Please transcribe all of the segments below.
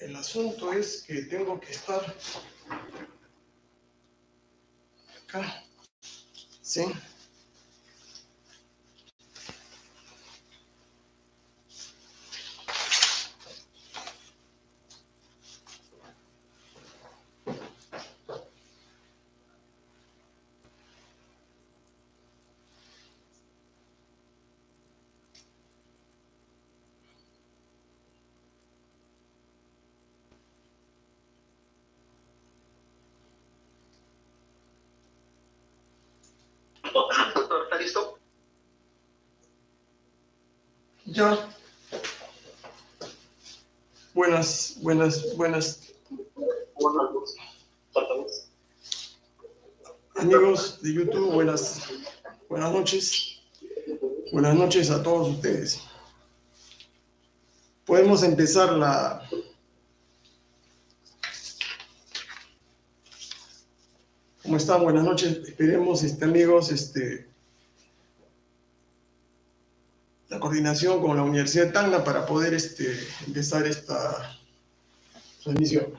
El asunto es que tengo que estar acá. ¿Sí? Ya. Buenas, buenas, buenas. Amigos de YouTube, buenas, buenas noches. Buenas noches a todos ustedes. Podemos empezar la... ¿Cómo están? Buenas noches. Esperemos, este, amigos, este, la coordinación con la Universidad de Tacna para poder este, empezar esta transmisión.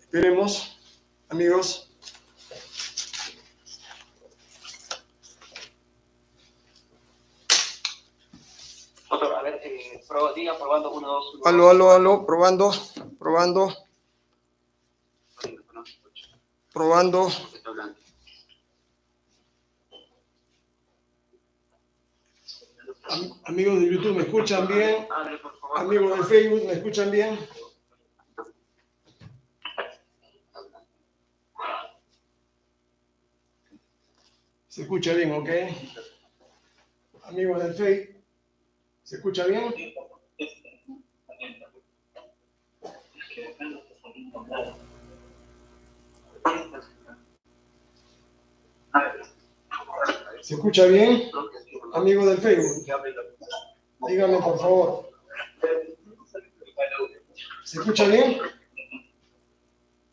Esperemos, amigos. Diga, probando, uno, dos, uno, Aló, aló, aló, probando, probando, probando. Am- Amigos de YouTube, ¿me escuchan bien? Amigos de Facebook, ¿me escuchan bien? Se escucha bien, ¿ok? Amigos del Facebook, ¿se escucha bien? ¿Se escucha bien? Amigos del Facebook, díganme por favor. ¿Se escucha bien?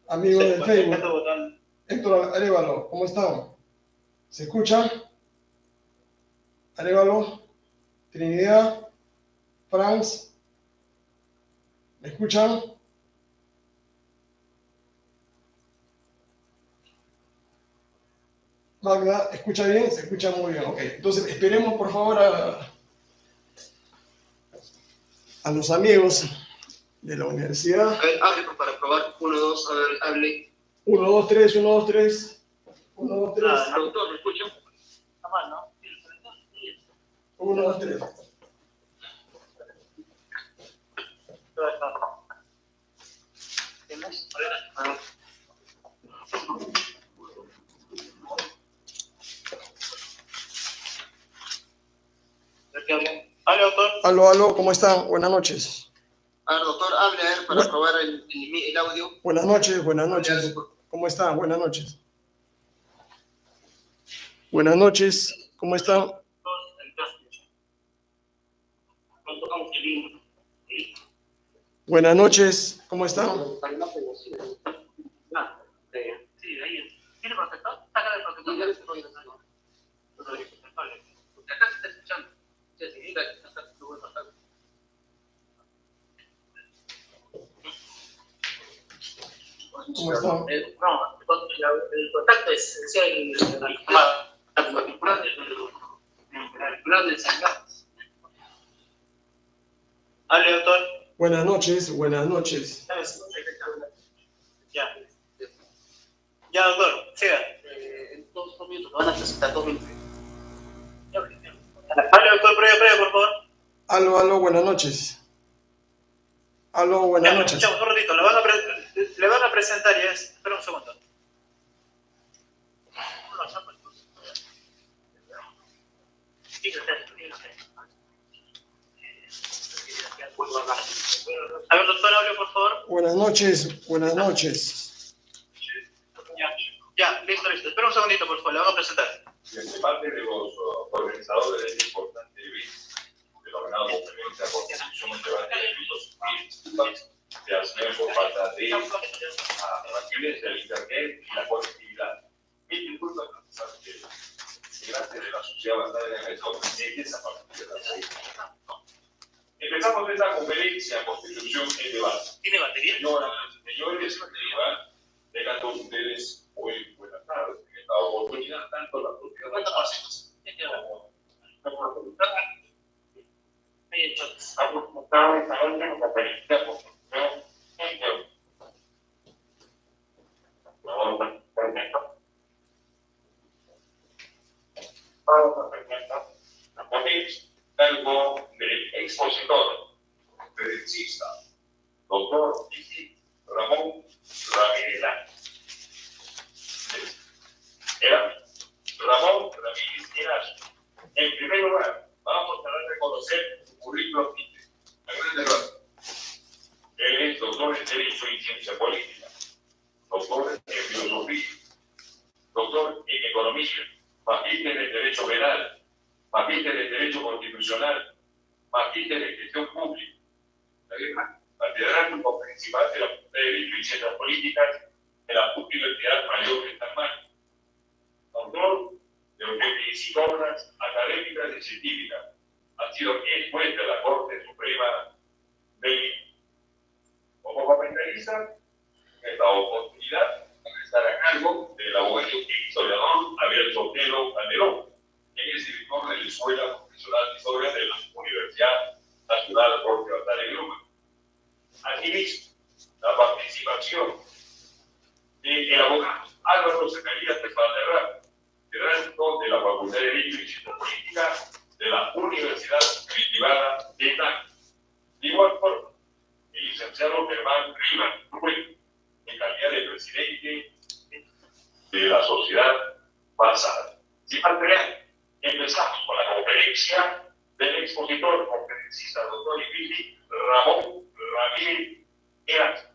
Amigos del Facebook, Héctor Arevalo, ¿cómo están? ¿Se escucha? Arevalo, Trinidad, Franz, ¿me escuchan? Magda, ¿escucha bien? Se escucha muy bien, ok. Entonces, esperemos por favor a, a los amigos de la universidad. A ver, hable para probar. Uno, dos, a ver, hable. 1, 2, 3, 1, 2, 3. 1, 2, 3. Ah, doctor, ¿me escuchan? Está mal, ¿no? 1, 2, 3. ¿Qué más? A ver, a ver. A ver, ¿qué hablan? Hable, doctor. Aló, aló, ¿cómo están? Buenas noches. A ver, doctor, hable, a ver, para probar el, el, el audio. Buenas noches, buenas noches. ¿Cómo están? Buenas noches. Buenas noches, ¿cómo están? Cuando tocamos el himno. Buenas noches, ¿cómo están? Ah, eh, sí, ahí. ¿Tiene protector? Sácale el protector. Porque acá se está escuchando. Sí, sí, diga que está tu buen contacto. ¿Cómo están? Eh, No, el contacto es es el el del sangrado. Hable, doctor. Buenas noches, buenas noches. Ya. Ya, doctor, siga. Eh, en dos, dos minutos, me van a presentar dos minutos. Ya, Hable, doctor, previa, previa, por favor. Aló, aló, buenas noches. Aló, buenas Ya, noches. escuchamos un ratito, le van a, pre- le van a presentar ya. es- Espera un segundo. A ver, doctor, hable, por favor. Buenas noches, buenas noches. Ya, ya, listo, listo. Espera un segundito, por favor, le van a presentar. De parte de los organizadores de este importante evento, denominado Conferencia por Constitución de Debate de Civiles, se financiación por falta de acciones del Internet y la conectividad. Mil disculpas, que gracias de la sociedad basada en el de esa parte de la Empezamos esta conferencia Constitución en debate. ¿Tiene batería? Señoras, señores, tengan ustedes hoy buenas tardes. En esta oportunidad, tanto la propiedad como Ahí en choques. Algo del expositor, conferencista, doctor Ramón Ramírez. Era Ramón Ramírez Heras. En primer lugar, vamos a reconocer su currículum a rasgos. Él es doctor en Derecho y Ciencia Política, doctor en Filosofía, doctor en Economía, magíster en Derecho Penal, magíster en Derecho Constitucional, magíster en Gestión Pública, catedrático principal de la Facultad de Derecho y Ciencias Políticas de la Universidad Mayor de Marcos, autor de 85 obras académicas y científicas, ha sido el juez de la Corte Suprema de. Como comentarista, en esta oportunidad, estar a cargo del abogado y historiador Abel Sotelo Calderón, quien es director de la Escuela Profesional de Historia de la Universidad Nacional Jorge Batalla Gruma. Asimismo, la participación del abogado Álvaro Zacarías de Valderrama, graduado de la Facultad de Derecho y Ciencia Política de la Universidad Privada de Italia. De igual forma, el licenciado Germán Rivas Rubén, en calidad de presidente de la sociedad pasada. Sin más empezamos con la conferencia del expositor conferencista doctor Ibili Ramón Ramírez Eras.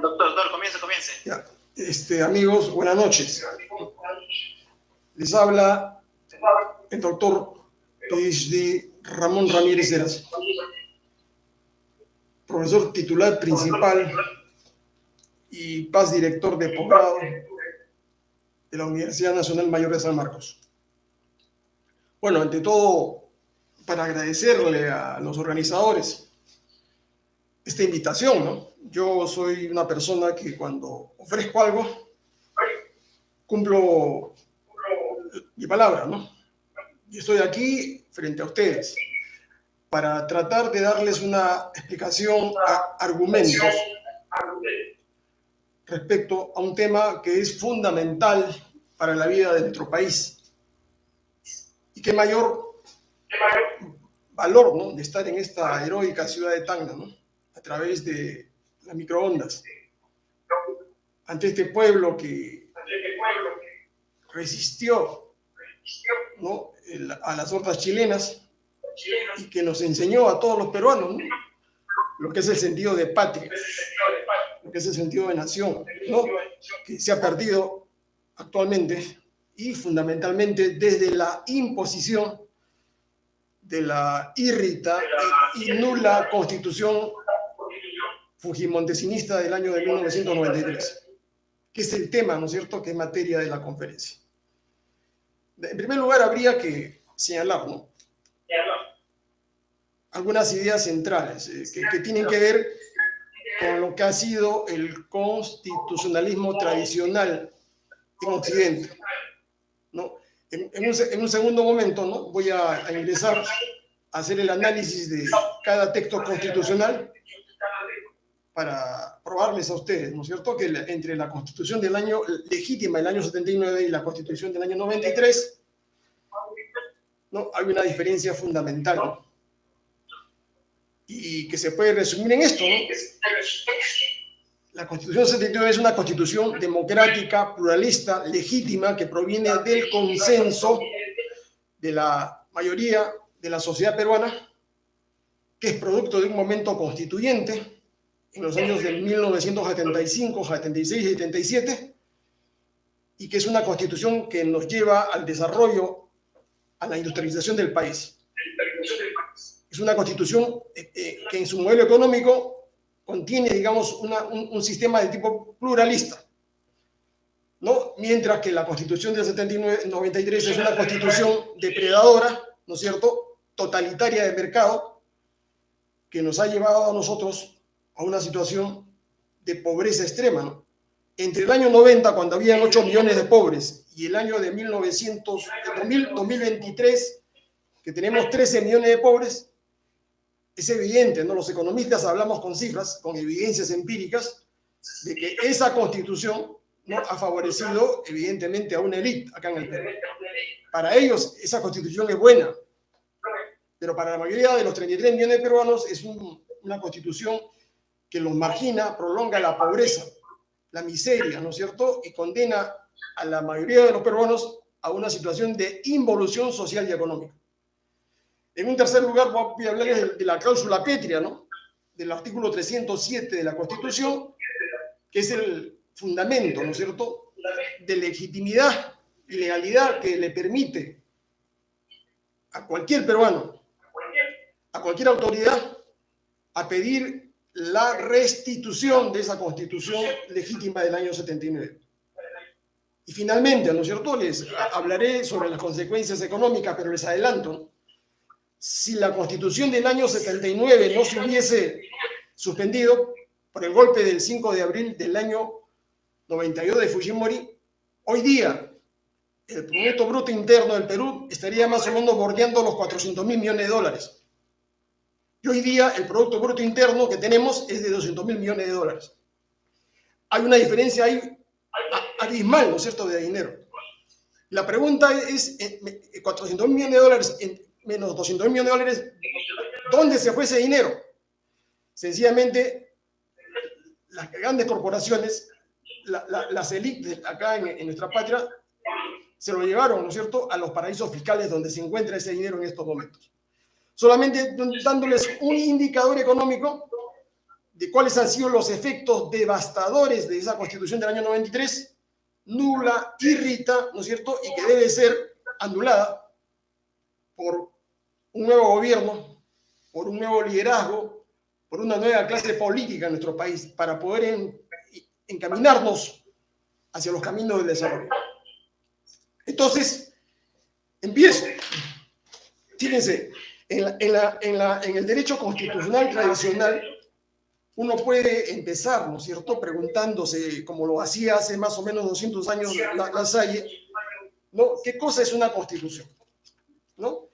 Doctor, doctor, comience, comience. Ya. Este, amigos, buenas noches. Les habla el doctor PhD Ramón Ramírez Eras, profesor titular principal y paz director de posgrado de la Universidad Nacional Mayor de San Marcos. Bueno, ante todo, para agradecerle a los organizadores esta invitación, ¿no? Yo soy una persona que cuando ofrezco algo, cumplo mi palabra, ¿no? Y estoy aquí frente a ustedes para tratar de darles una explicación a argumentos respecto a un tema que es fundamental para la vida de nuestro país. Y qué mayor valor ¿no? de estar en esta heroica ciudad de Tacna, ¿no? a través de las microondas, ante este pueblo que resistió ¿no? a las hordas chilenas y que nos enseñó a todos los peruanos ¿no? lo que es el sentido de patria, lo que es el sentido de nación, ¿no? que se ha perdido actualmente y fundamentalmente desde la imposición de la irrita y nula constitución fujimontesinista del año de 1993, que es el tema, ¿no es cierto?, que es materia de la conferencia. En primer lugar, habría que señalar, ¿no? Algunas ideas centrales eh, que, que, tienen que ver con lo que ha sido el constitucionalismo tradicional en Occidente. ¿no? En, en, un, en un, segundo momento ¿no? voy a, a, ingresar a hacer el análisis de cada texto constitucional para probarles a ustedes, ¿no es cierto?, que la, entre la constitución del año legítima del año 79 y la constitución del año 93, ¿no? hay una diferencia fundamental. ¿no? Y que se puede resumir en esto, ¿no? La Constitución 79 es una constitución democrática, pluralista, legítima, que proviene del consenso de la mayoría de la sociedad peruana, que es producto de un momento constituyente en los años de 1975, 76 y 77, y que es una constitución que nos lleva al desarrollo, a la industrialización del país. Es una constitución eh, eh, que en su modelo económico contiene, digamos, una, un, un, sistema de tipo pluralista, ¿no? Mientras que la constitución del 79, 93 es una constitución depredadora, ¿no es cierto?, totalitaria de mercado, que nos ha llevado a nosotros a una situación de pobreza extrema, ¿no? Entre el año 90, cuando habían 8 millones de pobres, y el año de 1900, 2000, 2023, que tenemos 13 millones de pobres, es evidente, ¿no? Los economistas hablamos con cifras, con evidencias empíricas, de que esa constitución ¿no? ha favorecido evidentemente a una élite acá en el Perú. Para ellos esa constitución es buena, pero para la mayoría de los 33 millones de peruanos es un, una constitución que los margina, prolonga la pobreza, la miseria, ¿no es cierto? Y condena a la mayoría de los peruanos a una situación de involución social y económica. En un tercer lugar, voy a hablarles de, la cláusula pétrea, ¿no? Del artículo 307 de la Constitución, que es el fundamento, ¿no es cierto?, de legitimidad y legalidad que le permite a cualquier peruano, a cualquier autoridad, a pedir la restitución de esa constitución legítima del año 79. Y finalmente, ¿no es cierto?, les hablaré sobre las consecuencias económicas, pero les adelanto, si la constitución del año 79 no se hubiese suspendido por el golpe del 5 de abril del año 92 de Fujimori, hoy día el Producto Bruto Interno del Perú estaría más o menos bordeando los 400 mil millones de dólares. Y hoy día el Producto Bruto Interno que tenemos es de 200 mil millones de dólares. Hay una diferencia ahí abismal, ¿no es cierto?, de dinero. La pregunta es, 400 mil millones de dólares menos 200 mil millones de dólares, ¿dónde se fue ese dinero? Sencillamente, las grandes corporaciones, la, la, las élites acá en, nuestra patria, se lo llevaron, ¿no es cierto?, a los paraísos fiscales donde se encuentra ese dinero en estos momentos. Solamente dándoles un indicador económico de cuáles han sido los efectos devastadores de esa constitución del año 93, nula, irrita, ¿no es cierto?, y que debe ser anulada por un nuevo gobierno, por un nuevo liderazgo, por una nueva clase política en nuestro país, para poder en, encaminarnos hacia los caminos del desarrollo. Entonces, empiezo. Fíjense, en el derecho constitucional tradicional, uno puede empezar, ¿no es cierto?, preguntándose, como lo hacía hace más o menos 200 años la, la Salle, ¿no? ¿Qué cosa es una constitución? ¿No?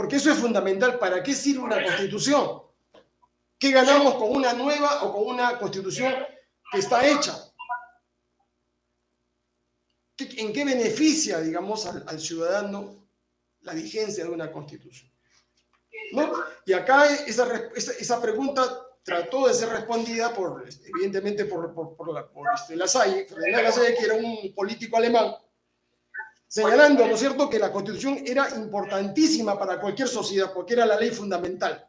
Porque eso es fundamental. ¿Para qué sirve una constitución? ¿Qué ganamos con una nueva o con una constitución que está hecha? ¿En qué beneficia, digamos, al, ciudadano la vigencia de una constitución? ¿No? Y acá esa, esa, pregunta trató de ser respondida por, evidentemente, por, por, la, por este, Lasalle, que era un político alemán, señalando, ¿no es cierto?, que la Constitución era importantísima para cualquier sociedad, porque era la ley fundamental,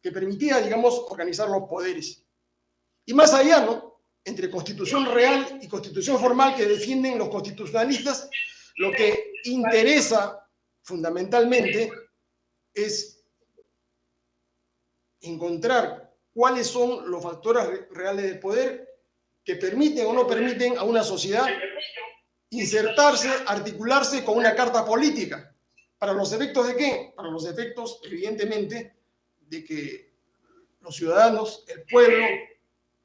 que permitía, digamos, organizar los poderes. Y más allá, ¿no?, entre Constitución real y Constitución formal que defienden los constitucionalistas, lo que interesa fundamentalmente es encontrar cuáles son los factores reales del poder que permiten o no permiten a una sociedad insertarse, articularse con una carta política. ¿Para los efectos de qué? Para los efectos, evidentemente, de que los ciudadanos, el pueblo,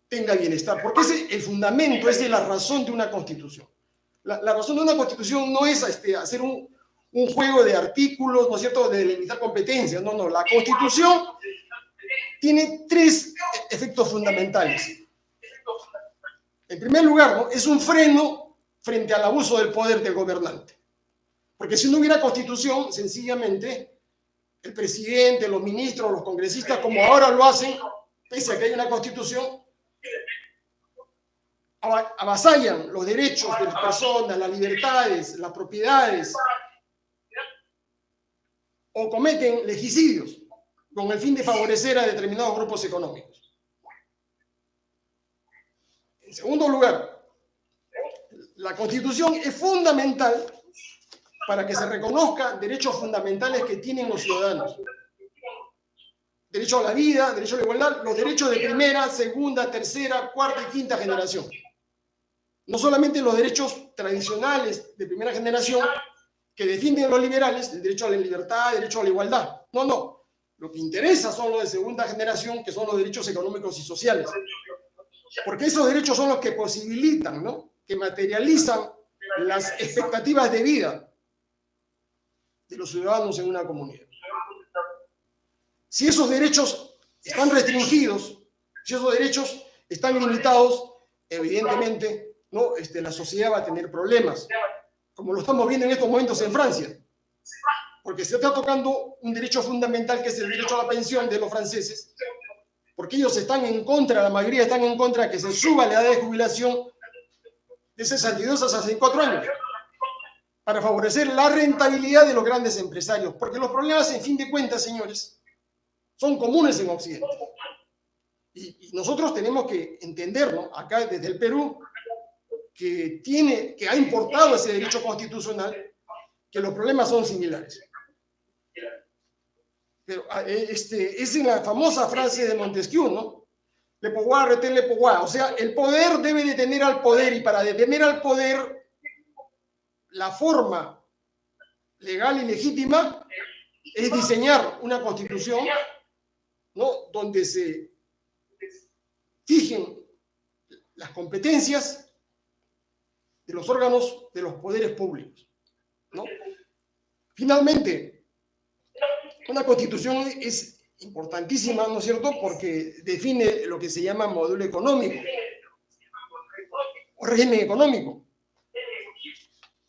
tenga bienestar. Porque ese el fundamento, esa es la razón de una constitución. La, razón de una constitución no es este, hacer un, un, juego de artículos, ¿no es cierto?, de delimitar competencias. No, no, la constitución tiene tres efectos fundamentales. En primer lugar, es un freno frente al abuso del poder del gobernante. Porque si no hubiera constitución, sencillamente, el presidente, los ministros, los congresistas, como ahora lo hacen, pese a que hay una constitución, avasallan los derechos de las personas, las libertades, las propiedades, o cometen legicidios con el fin de favorecer a determinados grupos económicos. En segundo lugar, la Constitución es fundamental para que se reconozca derechos fundamentales que tienen los ciudadanos. Derecho a la vida, derecho a la igualdad, los derechos de primera, segunda, tercera, cuarta y quinta generación. No solamente los derechos tradicionales de primera generación que defienden los liberales, el derecho a la libertad, el derecho a la igualdad. No, no. Lo que interesa son los de segunda generación, que son los derechos económicos y sociales. Porque esos derechos son los que posibilitan, ¿no? Que materializan las expectativas de vida de los ciudadanos en una comunidad. Si esos derechos están restringidos, si esos derechos están limitados, evidentemente ¿no? este, la sociedad va a tener problemas, como lo estamos viendo en estos momentos en Francia, porque se está tocando un derecho fundamental que es el derecho a la pensión de los franceses, porque ellos están en contra, la mayoría están en contra de que se suba la edad de jubilación de 62 a 64 años para favorecer la rentabilidad de los grandes empresarios, porque los problemas, en fin de cuentas, señores, son comunes en Occidente. Y, nosotros tenemos que entenderlo acá desde el Perú, que, tiene, que ha importado ese derecho constitucional, que los problemas son similares. Pero ah, eh, este, es en la famosa frase de Montesquieu, ¿no? Le pouvoir retén le pouvoir. O sea, el poder debe detener al poder y para detener al poder, la forma legal y legítima es diseñar una constitución ¿no? donde se fijen las competencias de los órganos de los poderes públicos. ¿no? Finalmente, una constitución es importantísima, ¿no es cierto?, porque define lo que se llama modelo económico. O régimen económico,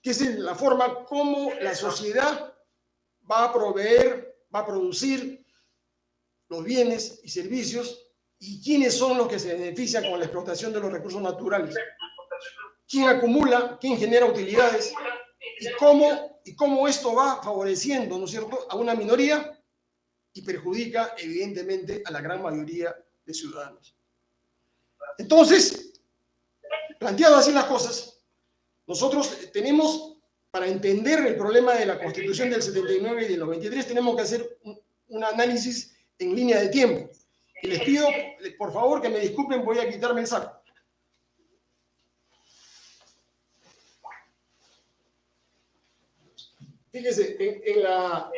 que es la forma como la sociedad va a proveer, va a producir los bienes y servicios y quiénes son los que se benefician con la explotación de los recursos naturales, quién acumula, quién genera utilidades y cómo, y cómo esto va favoreciendo, ¿no es cierto?, a una minoría y perjudica evidentemente a la gran mayoría de ciudadanos. Entonces, planteado así las cosas, nosotros tenemos, para entender el problema de la Constitución del 79 y del 93, tenemos que hacer un, análisis en línea de tiempo. Y les pido, por favor, que me disculpen, voy a quitarme el saco. Fíjese, en, en la,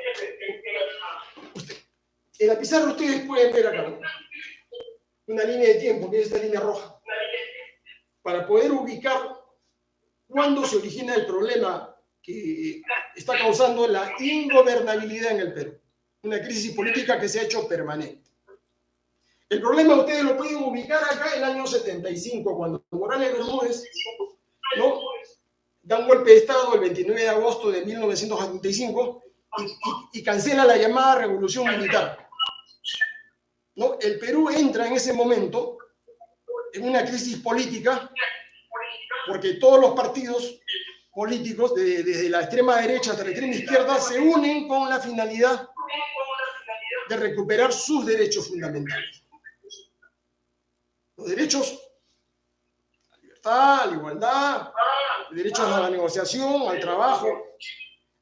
en la pizarra ustedes pueden ver acá una línea de tiempo, que es esta línea roja, para poder ubicar cuándo se origina el problema que está causando la ingobernabilidad en el Perú, una crisis política que se ha hecho permanente. El problema ustedes lo pueden ubicar acá en el año 75, cuando Morales Bermúdez ¿no? da un golpe de Estado el 29 de agosto de 1975 y, y cancela la llamada revolución militar. ¿No? El Perú entra en ese momento en una crisis política porque todos los partidos políticos, desde la extrema derecha hasta la extrema izquierda, se unen con la finalidad de recuperar sus derechos fundamentales. Los derechos a la libertad, a la igualdad, derechos a la negociación, al trabajo.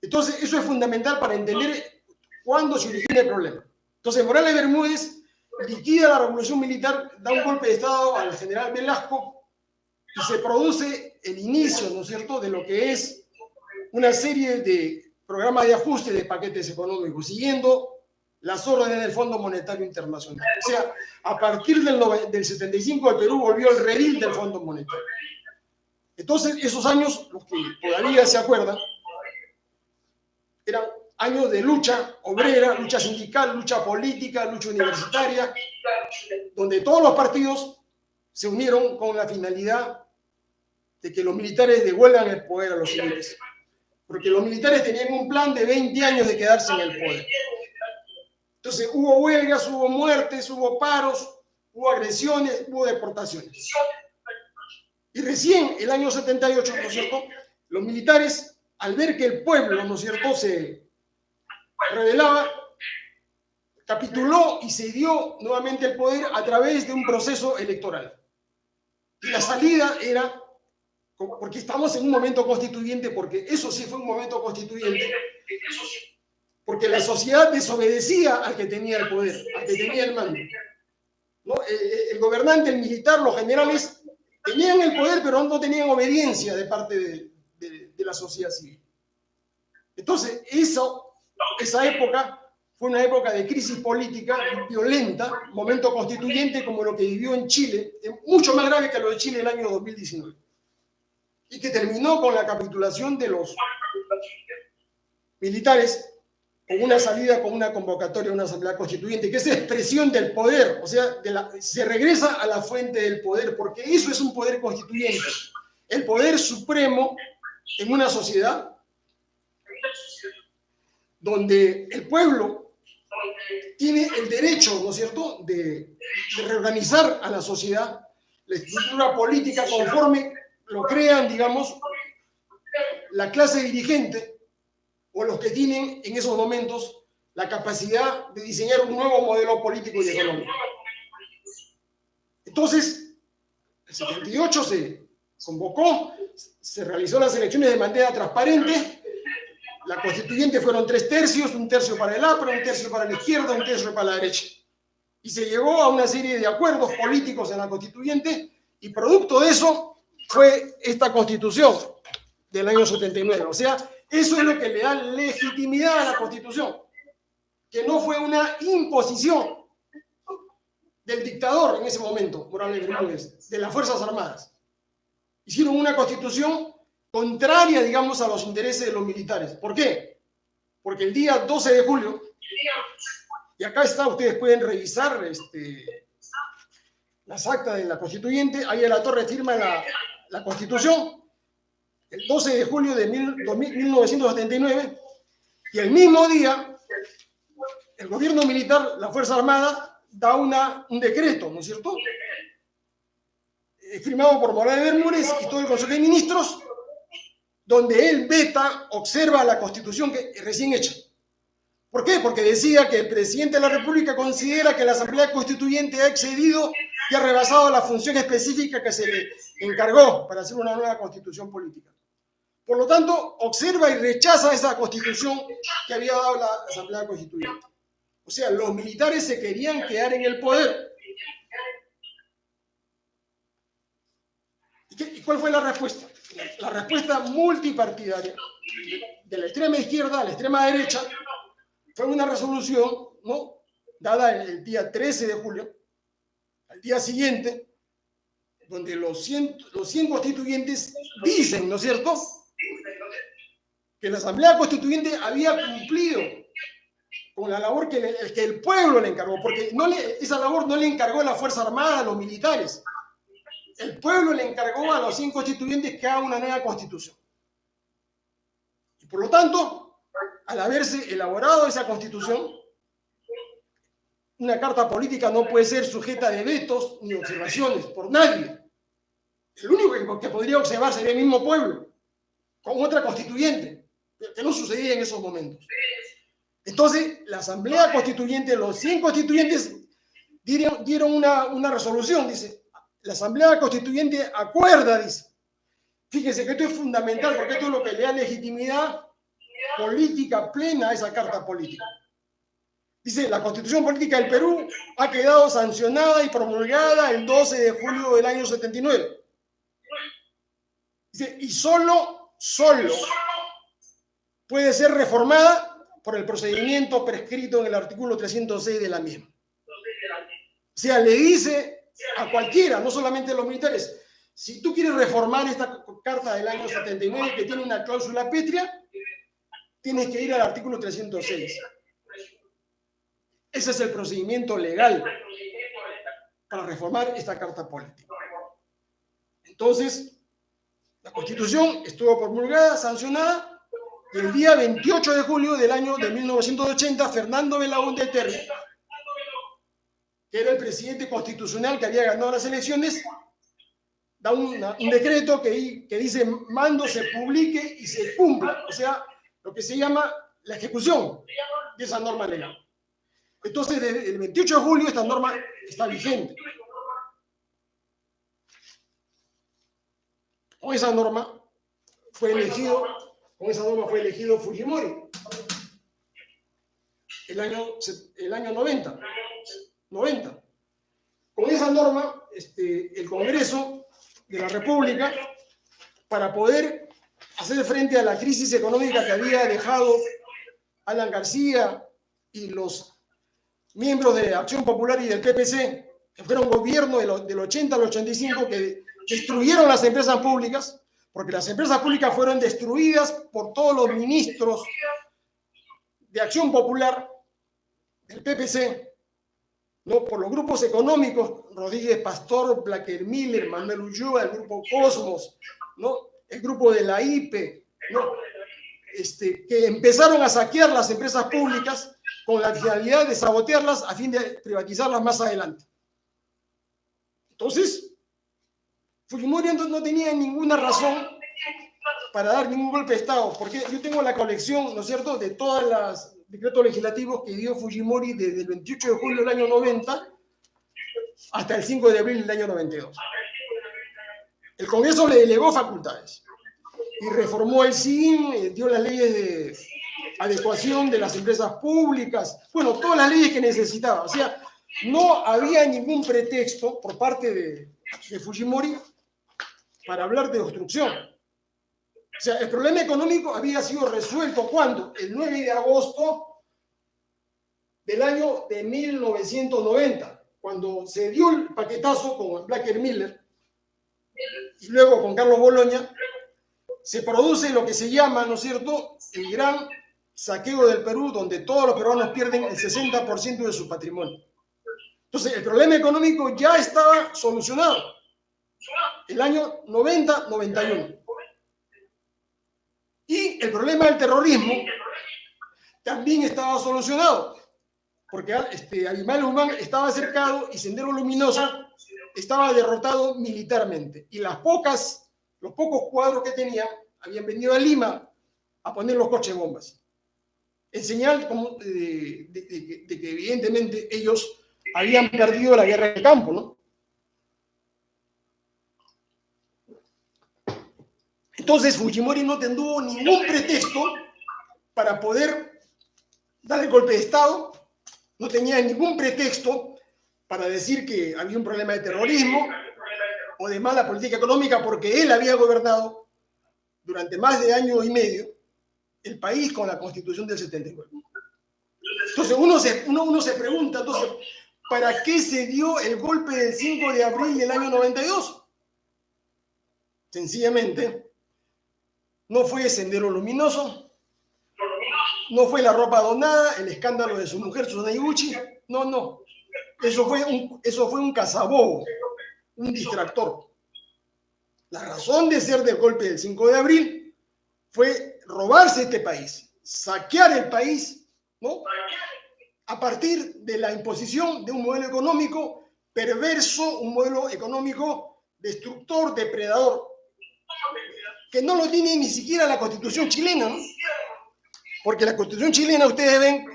Entonces, eso es fundamental para entender cuándo se origina el problema. Entonces, Morales Bermúdez liquida la revolución militar, da un golpe de Estado al general Velasco y se produce el inicio, ¿no es cierto?, de lo que es una serie de programas de ajuste de paquetes económicos, siguiendo las órdenes del Fondo Monetario Internacional. O sea, a partir del, del 75 el Perú volvió al redil del Fondo Monetario. Entonces, esos años, los que todavía se acuerdan, eran años de lucha obrera, lucha sindical, lucha política, lucha universitaria, donde todos los partidos se unieron con la finalidad de que los militares devuelvan el poder a los civiles. Porque los militares tenían un plan de 20 años de quedarse en el poder. Entonces hubo huelgas, hubo muertes, hubo paros, hubo agresiones, hubo deportaciones. Y recién, el año 78, ¿no es cierto?, los militares, al ver que el pueblo, ¿no es cierto?, se, revelaba, capituló y se dio nuevamente el poder a través de un proceso electoral. Y la salida era porque estamos en un momento constituyente, porque eso sí fue un momento constituyente, porque la sociedad desobedecía al que tenía el poder, al que tenía el mando. ¿no? Eh, eh, el, gobernante, el militar, los generales tenían el poder, pero no tenían obediencia de parte de, de la sociedad civil. Entonces, eso, esa época fue una época de crisis política violenta, momento constituyente como lo que vivió en Chile, mucho más grave que lo de Chile el año 2019, y que terminó con la capitulación de los militares con una salida, con una convocatoria a una asamblea constituyente, que es expresión del poder, o sea, se regresa a la fuente del poder, porque eso es un poder constituyente, el poder supremo en una sociedad donde el pueblo tiene el derecho, ¿no es cierto?, de, reorganizar a la sociedad, la estructura política conforme lo crean, digamos, la clase dirigente o los que tienen en esos momentos la capacidad de diseñar un nuevo modelo político y económico. Entonces, el 78 se convocó, se realizó las elecciones de manera transparente, la constituyente fueron tres tercios, un tercio para el APRA, un tercio para la izquierda, un tercio para la derecha. Y se llegó a una serie de acuerdos políticos en la constituyente y producto de eso fue esta constitución del año 79. O sea, eso es lo que le da legitimidad a la constitución, que no fue una imposición del dictador en ese momento, Morales Bermúdez, de las Fuerzas Armadas. Hicieron una constitución contraria, digamos, a los intereses de los militares. ¿Por qué? Porque el día 12 de julio, y acá está, ustedes pueden revisar este, las actas de la constituyente, ahí en la torre firma la, constitución, el 12 de julio de 1979, y el mismo día, el gobierno militar, la Fuerza Armada, da un decreto, ¿no es cierto? firmado por Morales Bermúdez y todo el Consejo de Ministros, donde él veta, observa la constitución que recién hecha. ¿Por qué? Porque decía que el presidente de la República considera que la Asamblea Constituyente ha excedido y ha rebasado la función específica que se le encargó para hacer una nueva constitución política. Por lo tanto, observa y rechaza esa constitución que había dado la Asamblea Constituyente. O sea, los militares se querían quedar en el poder. ¿Y, cuál fue la respuesta? La respuesta multipartidaria de la extrema izquierda a la extrema derecha fue una resolución dada el día 13 de julio, al día siguiente, donde los 100, los 100 constituyentes dicen, ¿no es cierto?, que la Asamblea Constituyente había cumplido con la labor que, que el pueblo le encargó, porque no le, esa labor no le encargó la Fuerza Armada, los militares, el pueblo le encargó a los cinco constituyentes que haga una nueva constitución. Y por lo tanto, al haberse elaborado esa constitución, una carta política no puede ser sujeta de vetos ni observaciones por nadie. El único que podría observar sería el mismo pueblo, con otra constituyente, que no sucedía en esos momentos. Entonces, la Asamblea Constituyente, los 100 constituyentes dieron, una, una resolución, dice, la Asamblea Constituyente acuerda, dice. Fíjese que esto es fundamental porque esto es lo que le da legitimidad política plena a esa carta política. Dice, la Constitución Política del Perú ha quedado sancionada y promulgada el 12 de julio del año 79. Dice, y solo, solo puede ser reformada por el procedimiento prescrito en el artículo 306 de la misma. O sea, le dice a cualquiera, no solamente a los militares. Si tú quieres reformar esta carta del año 79 que tiene una cláusula pétrea, tienes que ir al artículo 306. Ese es el procedimiento legal para reformar esta carta política. Entonces, la Constitución estuvo promulgada, sancionada, el día 28 de julio del año de 1980, Fernando Belaúnde Terry que era el presidente constitucional que había ganado las elecciones, da un decreto que, dice mando se publique y se cumpla, o sea, lo que se llama la ejecución de esa norma legal. Entonces, desde el 28 de julio esta norma está vigente. con esa norma fue elegido, con esa norma fue elegido Fujimori. El año, el año 90. 90. Con esa norma, este, el Congreso de la República, para poder hacer frente a la crisis económica que había dejado Alan García y los miembros de Acción Popular y del PPC, que fueron gobierno del 80 al 85, que destruyeron las empresas públicas, porque las empresas públicas fueron destruidas por todos los ministros de Acción Popular, del PPC, ¿no? por los grupos económicos, Rodríguez Pastor, Blacker Miller, Manuel Ulloa, el grupo Cosmos, ¿no? el grupo de la IPE, ¿no? este, que empezaron a saquear las empresas públicas con la finalidad de sabotearlas a fin de privatizarlas más adelante. Entonces, Fujimori no tenía ninguna razón para dar ningún golpe de Estado, porque yo tengo la colección, ¿no es cierto?, de todos los decretos legislativos que dio Fujimori desde el 28 de julio del año 90 hasta el 5 de abril del año 92. El Congreso le delegó facultades y reformó el SIN, eh, dio las leyes de adecuación de las empresas públicas, bueno, todas las leyes que necesitaba. O sea, no había ningún pretexto por parte de, de Fujimori para hablar de obstrucción. O sea, el problema económico había sido resuelto cuando, el 9 de agosto del año de 1990, cuando se dio el paquetazo con Blacker Miller y luego con Carlos Boloña, se produce lo que se llama, ¿no es cierto?, el gran saqueo del Perú, donde todos los peruanos pierden el 60% de su patrimonio. Entonces, el problema económico ya estaba solucionado. El año 90-91. Y el problema del terrorismo también estaba solucionado, porque este, Animal Humán estaba cercado y Sendero Luminoso estaba derrotado militarmente. Y las pocas los pocos cuadros que tenía habían venido a Lima a poner los coches bombas. En señal de, que evidentemente ellos habían perdido la guerra de campo, ¿no? Entonces Fujimori no tuvo ningún pretexto para poder dar el golpe de Estado, no tenía ningún pretexto para decir que había un problema de terrorismo, o de mala política económica porque él había gobernado durante más de año y medio el país con la constitución del 79. Entonces uno se, uno, uno se pregunta, entonces, ¿para qué se dio el golpe del 5 de abril del año 92? Sencillamente, no fue Sendero Luminoso, no fue la ropa donada, el escándalo de su mujer, Susana Iguchi, no, no. Eso fue un, eso fue un cazabobo un distractor. La razón de ser del golpe del 5 de abril fue robarse este país, saquear el país, ¿no? A partir de la imposición de un modelo económico perverso, un modelo económico destructor, depredador, que no lo tiene ni siquiera la constitución chilena, ¿no? Porque la constitución chilena, ustedes ven,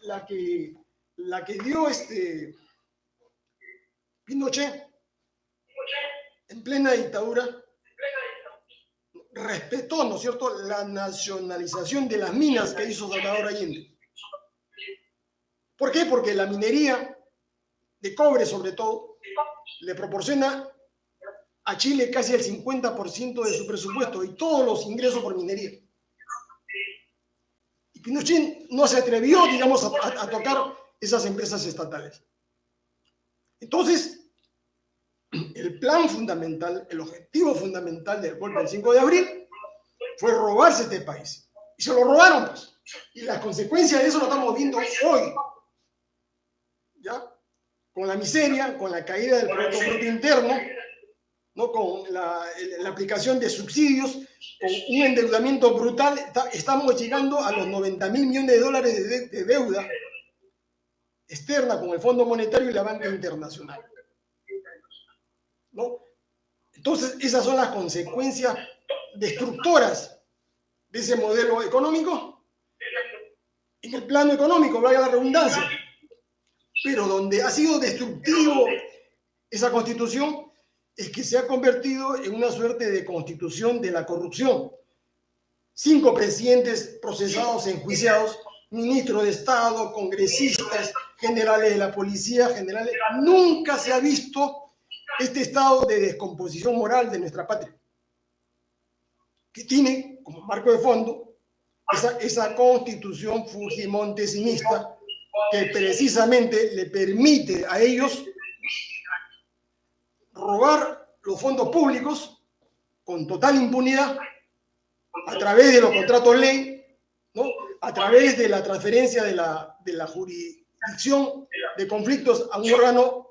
la que, la que dio este, Pinochet, en plena dictadura, respetó, ¿no es cierto?, la nacionalización de las minas que hizo Salvador Allende. ¿Por qué? Porque la minería de cobre, sobre todo, le proporciona a Chile casi el 50% de su presupuesto y todos los ingresos por minería. Y Pinochet no se atrevió, digamos, a, tocar esas empresas estatales. Entonces, el plan fundamental, el objetivo fundamental del golpe del 5 de abril fue robarse este país. Y se lo robaron, pues. Y las consecuencias de eso lo estamos viendo hoy. ¿Ya? Con la miseria, con la caída del Producto Interno, ¿no? con la, aplicación de subsidios, con un endeudamiento brutal, estamos llegando a los 90 mil millones de dólares de deuda externa con el Fondo Monetario y la Banca Internacional. ¿no? Entonces, esas son las consecuencias destructoras de ese modelo económico en el plano económico, vaya la redundancia, pero donde ha sido destructivo esa constitución es que se ha convertido en una suerte de constitución de la corrupción. Cinco presidentes procesados, enjuiciados, ministros de Estado, congresistas, generales de la policía, generales. Nunca se ha visto este estado de descomposición moral de nuestra patria, que tiene como marco de fondo esa, esa constitución fujimontesinista que precisamente le permite a ellos robar los fondos públicos con total impunidad a través de los contratos ley, ¿no? a través de la transferencia de la, de la jurisdicción de conflictos a un órgano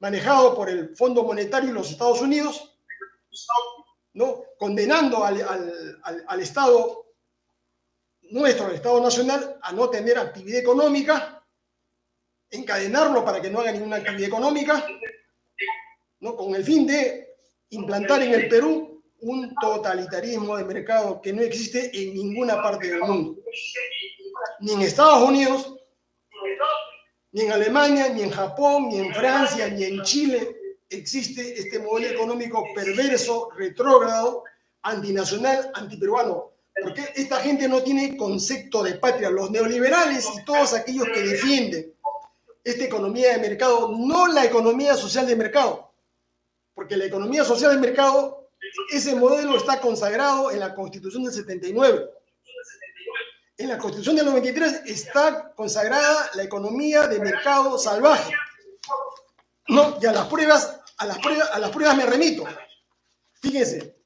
manejado por el Fondo Monetario y los Estados Unidos, ¿no? condenando al, al, al, Estado nuestro, al Estado Nacional, a no tener actividad económica, encadenarlo para que no haga ninguna actividad económica, ¿no? con el fin de implantar en el Perú un totalitarismo de mercado que no existe en ninguna parte del mundo, ni en Estados Unidos, ni en Alemania, ni en Japón, ni en Francia, ni en Chile existe este modelo económico perverso, retrógrado, antinacional, antiperuano. Porque esta gente no tiene concepto de patria. Los neoliberales y todos aquellos que defienden esta economía de mercado, no la economía social de mercado, porque la economía social de mercado, ese modelo está consagrado en la Constitución del 79. En la Constitución del 93 está consagrada la economía de mercado salvaje. No, y a las pruebas, a las pruebas, a las pruebas me remito. Fíjense.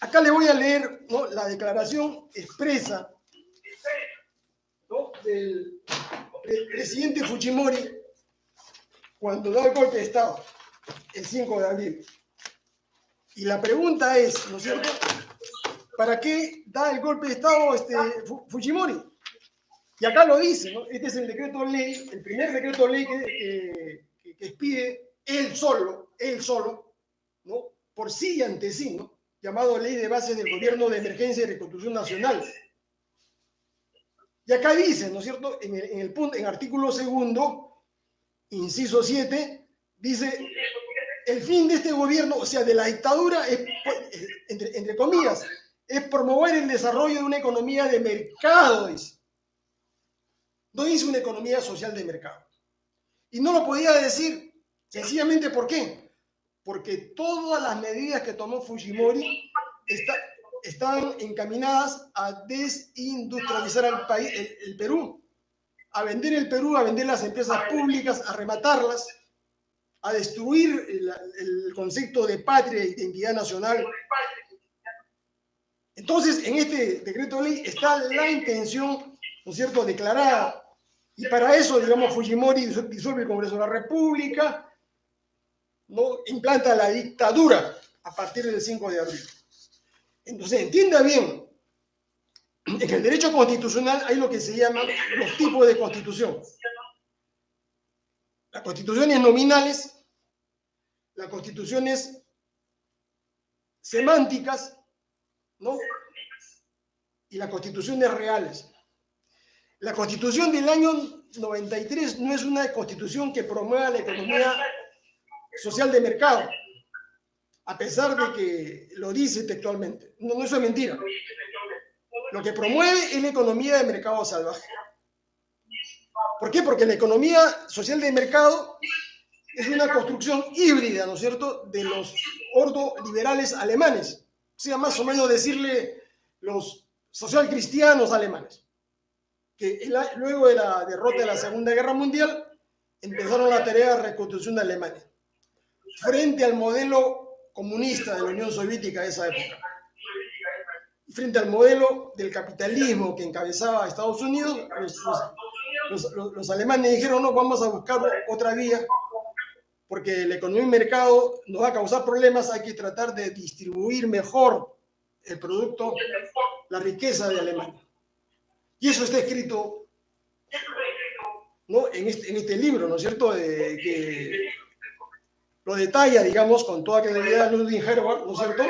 Acá le voy a leer la declaración expresa ¿no? del presidente Fujimori cuando da el golpe de Estado el 5 de abril. Y la pregunta es, ¿no es cierto? ¿Para qué da el golpe de Estado este Fujimori? Y acá lo dice, ¿no? Este es el decreto ley, el primer decreto ley que, expide él solo, él solo, ¿no? Por sí y ante sí, ¿no? Llamado Ley de Bases del Gobierno de Emergencia y Reconstrucción Nacional. Y acá dice, ¿no es cierto? En el, en el punto, en artículo segundo, inciso 7, dice el fin de este gobierno, o sea, de la dictadura, entre comillas, es promover el desarrollo de una economía de mercado, dice. No dice una economía social de mercado. Y no lo podía decir sencillamente ¿por qué? Porque todas las medidas que tomó Fujimori está, están encaminadas a desindustrializar al país, el, el Perú, a vender el Perú, a vender las empresas públicas, a rematarlas a destruir el, concepto de patria e identidad nacional. Entonces, en este decreto de ley está la intención, ¿no es cierto?, declarada. Y para eso, digamos, Fujimori disuelve el Congreso de la República, ¿no? implanta la dictadura a partir del 5 de abril. Entonces, entienda bien, en el derecho constitucional hay lo que se llama los tipos de constitución. Las constituciones nominales, las constituciones semánticas, ¿no? Y las constituciones reales. La constitución del año 93 no es una constitución que promueva la economía social de mercado, a pesar de que lo dice textualmente. No, no eso es mentira. Lo que promueve es la economía de mercado salvaje. ¿Por qué? Porque la economía social de mercado es una construcción híbrida, ¿no es cierto?, de los ordoliberales alemanes. O sea, más o menos decirle los socialcristianos alemanes, que luego de la derrota de la Segunda Guerra Mundial empezaron la tarea de reconstrucción de Alemania, frente al modelo comunista de la Unión Soviética de esa época frente al modelo del capitalismo que encabezaba Estados Unidos, los, los, alemanes dijeron, no, vamos a buscar otra vía, porque la economía y mercado nos va a causar problemas, hay que tratar de distribuir mejor el producto, la riqueza de Alemania. Y eso está escrito ¿no? en, este, en este libro, ¿no es cierto?, de, que lo detalla, digamos, con toda claridad Ludwig Herbert, ¿no es cierto?,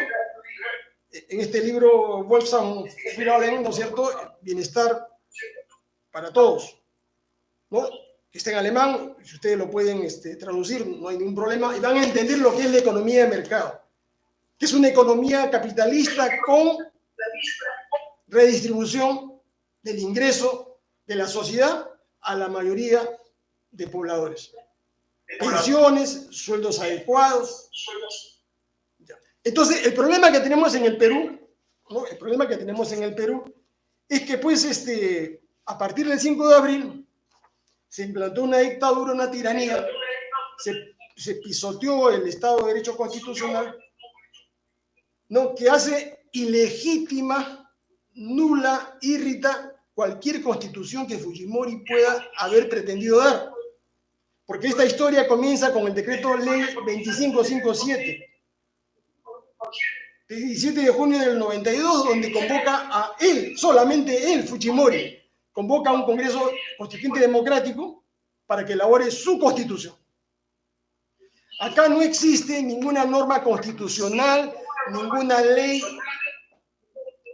en este libro Wolfgang Finalen, ¿no es cierto?, Bienestar para todos, ¿no? está en alemán, si ustedes lo pueden este, traducir, no hay ningún problema, y van a entender lo que es la economía de mercado, que es una economía capitalista con redistribución del ingreso de la sociedad a la mayoría de pobladores. Pensiones, sueldos adecuados. Entonces, el problema que tenemos en el Perú, ¿no? el problema que tenemos en el Perú es que pues este, a partir del 5 de abril se implantó una dictadura, una tiranía, se, se pisoteó el Estado de Derecho Constitucional, ¿no? que hace ilegítima, nula, irrita cualquier constitución que Fujimori pueda haber pretendido dar. Porque esta historia comienza con el decreto ley 2557 de 17 de junio del 92, donde convoca a él, solamente él, Fujimori, convoca a un Congreso Constituyente Democrático para que elabore su constitución. Acá no existe ninguna norma constitucional, ninguna ley,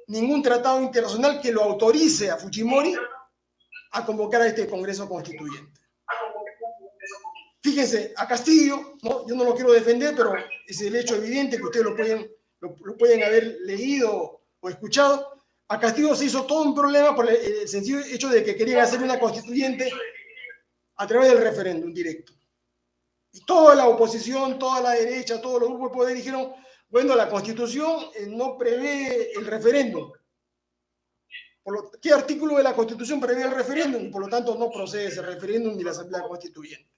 ningún tratado internacional que lo autorice a Fujimori a convocar a este Congreso Constituyente. Fíjense, a Castillo, ¿no? yo no lo quiero defender, pero es el hecho evidente que ustedes lo pueden, lo, lo pueden haber leído o escuchado. A Castillo se hizo todo un problema por el sencillo hecho de que querían hacer una constituyente a través del referéndum directo. Y toda la oposición, toda la derecha, todos los grupos de poder dijeron, bueno, la constitución eh, no prevé el referéndum. ¿Qué artículo de la constitución prevé el referéndum? Por lo tanto, no procede ese referéndum ni la asamblea constituyente.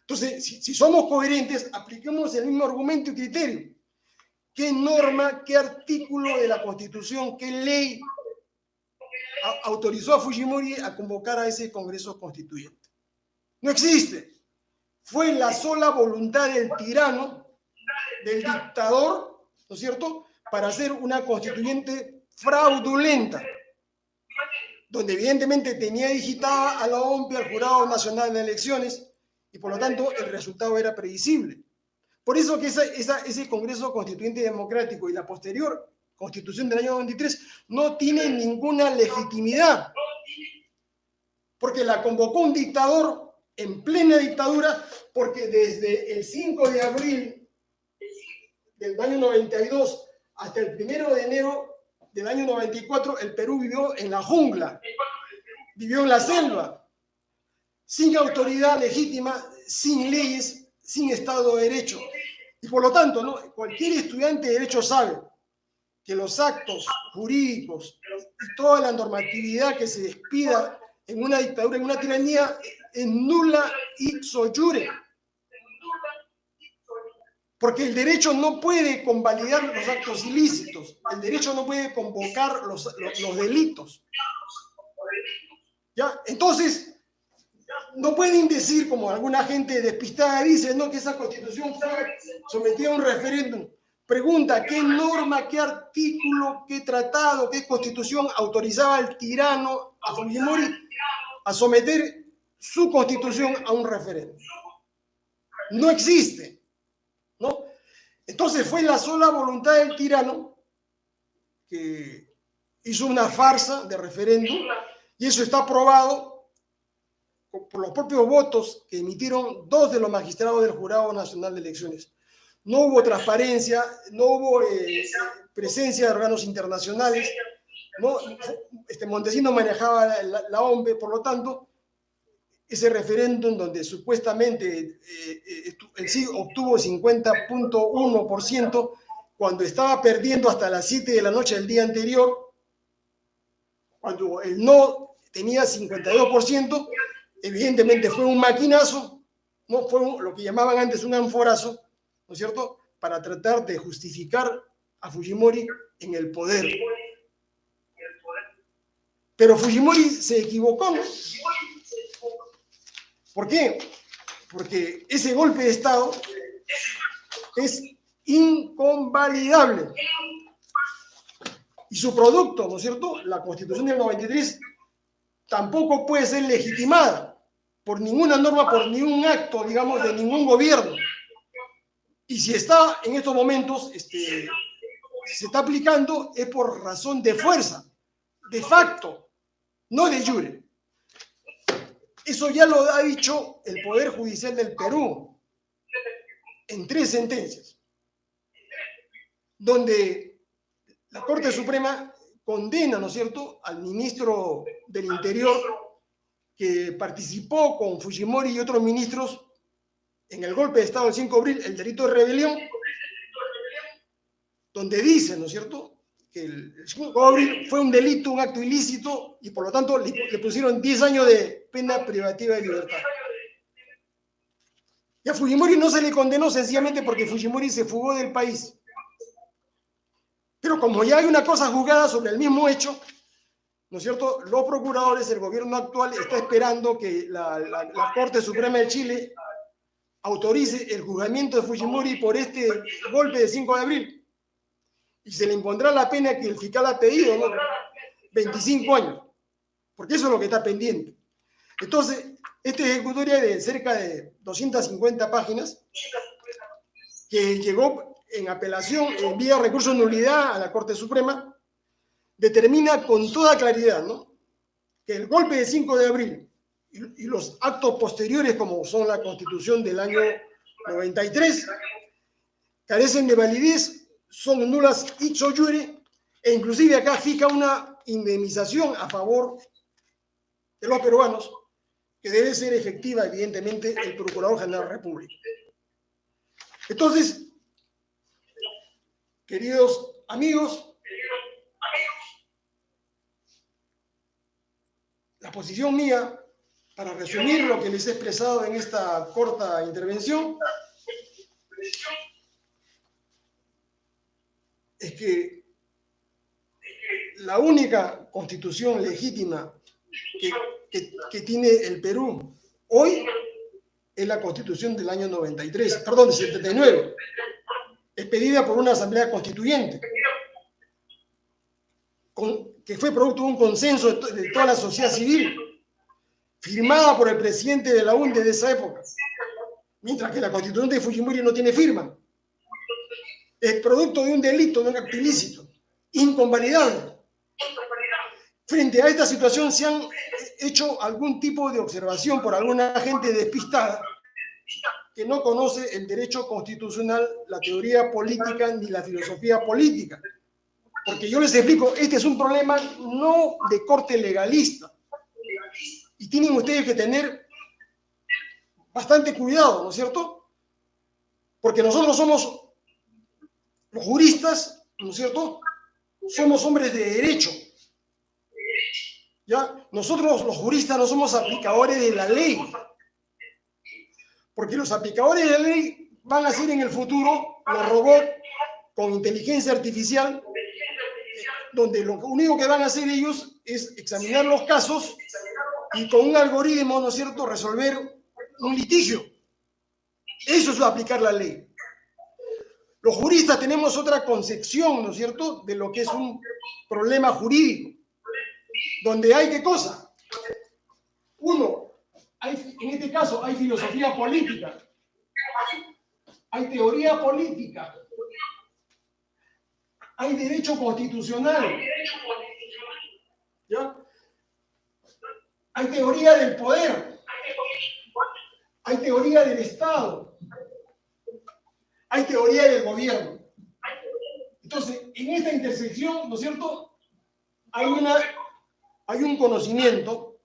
Entonces, si somos coherentes, apliquemos el mismo argumento y criterio. ¿Qué norma, qué artículo de la Constitución, qué ley autorizó a Fujimori a convocar a ese Congreso Constituyente? No existe. Fue la sola voluntad del tirano, del dictador, ¿no es cierto?, para hacer una constituyente fraudulenta, donde evidentemente tenía digitada a la OMP, al Jurado Nacional de Elecciones, y por lo tanto el resultado era previsible. Por eso que esa, esa, ese Congreso Constituyente Democrático y la posterior Constitución del año 93 no tiene ninguna legitimidad, porque la convocó un dictador en plena dictadura, porque desde el 5 de abril del año 92 hasta el 1 de enero del año 94, el Perú vivió en la jungla, vivió en la selva, sin autoridad legítima, sin leyes, sin Estado de Derecho. Y por lo tanto, ¿no? cualquier estudiante de Derecho sabe que los actos jurídicos y toda la normatividad que se despida en una dictadura, en una tiranía, es nula y soyure. Porque el derecho no puede convalidar los actos ilícitos, el derecho no puede convocar los, los, los delitos. ¿Ya? Entonces, no pueden decir, como alguna gente despistada dice, no, que esa constitución fue sometida a un referéndum. Pregunta, ¿qué norma, qué artículo, qué tratado, qué constitución autorizaba al tirano, a Fujimori, a someter su constitución a un referéndum? No existe, ¿no? Entonces fue la sola voluntad del tirano que hizo una farsa de referéndum y eso está probado por los propios votos que emitieron dos de los magistrados del Jurado Nacional de Elecciones. No hubo transparencia, no hubo eh, presencia de órganos internacionales, ¿no? este, Montesino manejaba la, la, por lo tanto, ese referéndum donde supuestamente eh, eh el sí obtuvo 50.1% cuando estaba perdiendo hasta las 7 de la noche del día anterior, cuando el no tenía 52%, evidentemente fue un maquinazo, no fue un, lo que llamaban antes un anforazo, ¿no es cierto?, para tratar de justificar a Fujimori en el poder. Pero Fujimori se equivocó. ¿Por qué? Porque ese golpe de Estado es inconvalidable. Y su producto, ¿no es cierto? La Constitución del 93 tampoco puede ser legitimada por ninguna norma, por ningún acto, digamos, de ningún gobierno. Y si está en estos momentos, este, se está aplicando, es por razón de fuerza, de facto, no de jure. Eso ya lo ha dicho el Poder Judicial del Perú en tres sentencias, donde la Corte Suprema condena, ¿no es cierto?, al ministro del Interior que participó con Fujimori y otros ministros en el golpe de Estado del 5 de abril, el delito de rebelión, donde dice, ¿no es cierto?, que el 5 de abril fue un delito, un acto ilícito, y por lo tanto le, pusieron 10 años de pena privativa de libertad. Y a Fujimori no se le condenó sencillamente porque Fujimori se fugó del país. Pero como ya hay una cosa juzgada sobre el mismo hecho, ¿no es cierto? Los procuradores, el gobierno actual está esperando que la, Corte Suprema de Chile autorice el juzgamiento de Fujimori por este golpe de 5 de abril. Y se le impondrá la pena que el fiscal ha pedido, ¿no? 25 años. Porque eso es lo que está pendiente. Entonces, esta ejecutoria de cerca de 250 páginas, que llegó en apelación, en vía recurso de nulidad a la Corte Suprema, determina con toda claridad ¿no? que el golpe de 5 de abril y, y, los actos posteriores, como son la Constitución del año 93, carecen de validez, son nulas ipso iure, e inclusive acá fija una indemnización a favor de los peruanos, que debe ser efectiva, evidentemente, el Procurador General de la República. Entonces, queridos amigos, la posición mía, para resumir lo que les he expresado en esta corta intervención, es que la única constitución legítima que, tiene el Perú hoy es la constitución del año 93, perdón, 79, expedida por una asamblea constituyente, con, que fue producto de un consenso de, toda la sociedad civil, firmada por el presidente de la UNDE de esa época, mientras que la constitución de Fujimori no tiene firma. Es producto de un delito, de un acto ilícito, inconvalidable. Frente a esta situación se han hecho algún tipo de observación por alguna gente despistada que no conoce el derecho constitucional, la teoría política ni la filosofía política. Porque yo les explico, este es un problema no de corte legalista. Y tienen ustedes que tener bastante cuidado, ¿no es cierto? Porque nosotros somos los juristas, ¿no es cierto? Somos hombres de derecho. ¿Ya? Nosotros los juristas no somos aplicadores de la ley. Porque los aplicadores de la ley van a ser en el futuro los robots con inteligencia artificial donde lo único que van a hacer ellos es examinar los casos y con un algoritmo, ¿no es cierto?, resolver un litigio. Eso es aplicar la ley. Los juristas tenemos otra concepción, ¿no es cierto?, de lo que es un problema jurídico, donde hay qué cosa. Uno, hay, en este caso hay filosofía política, hay teoría política, hay derecho constitucional. ¿Ya? Hay teoría del poder. Hay teoría del Estado. Hay teoría del gobierno. Entonces, en esta intersección, ¿no es cierto? Hay, una, hay un conocimiento,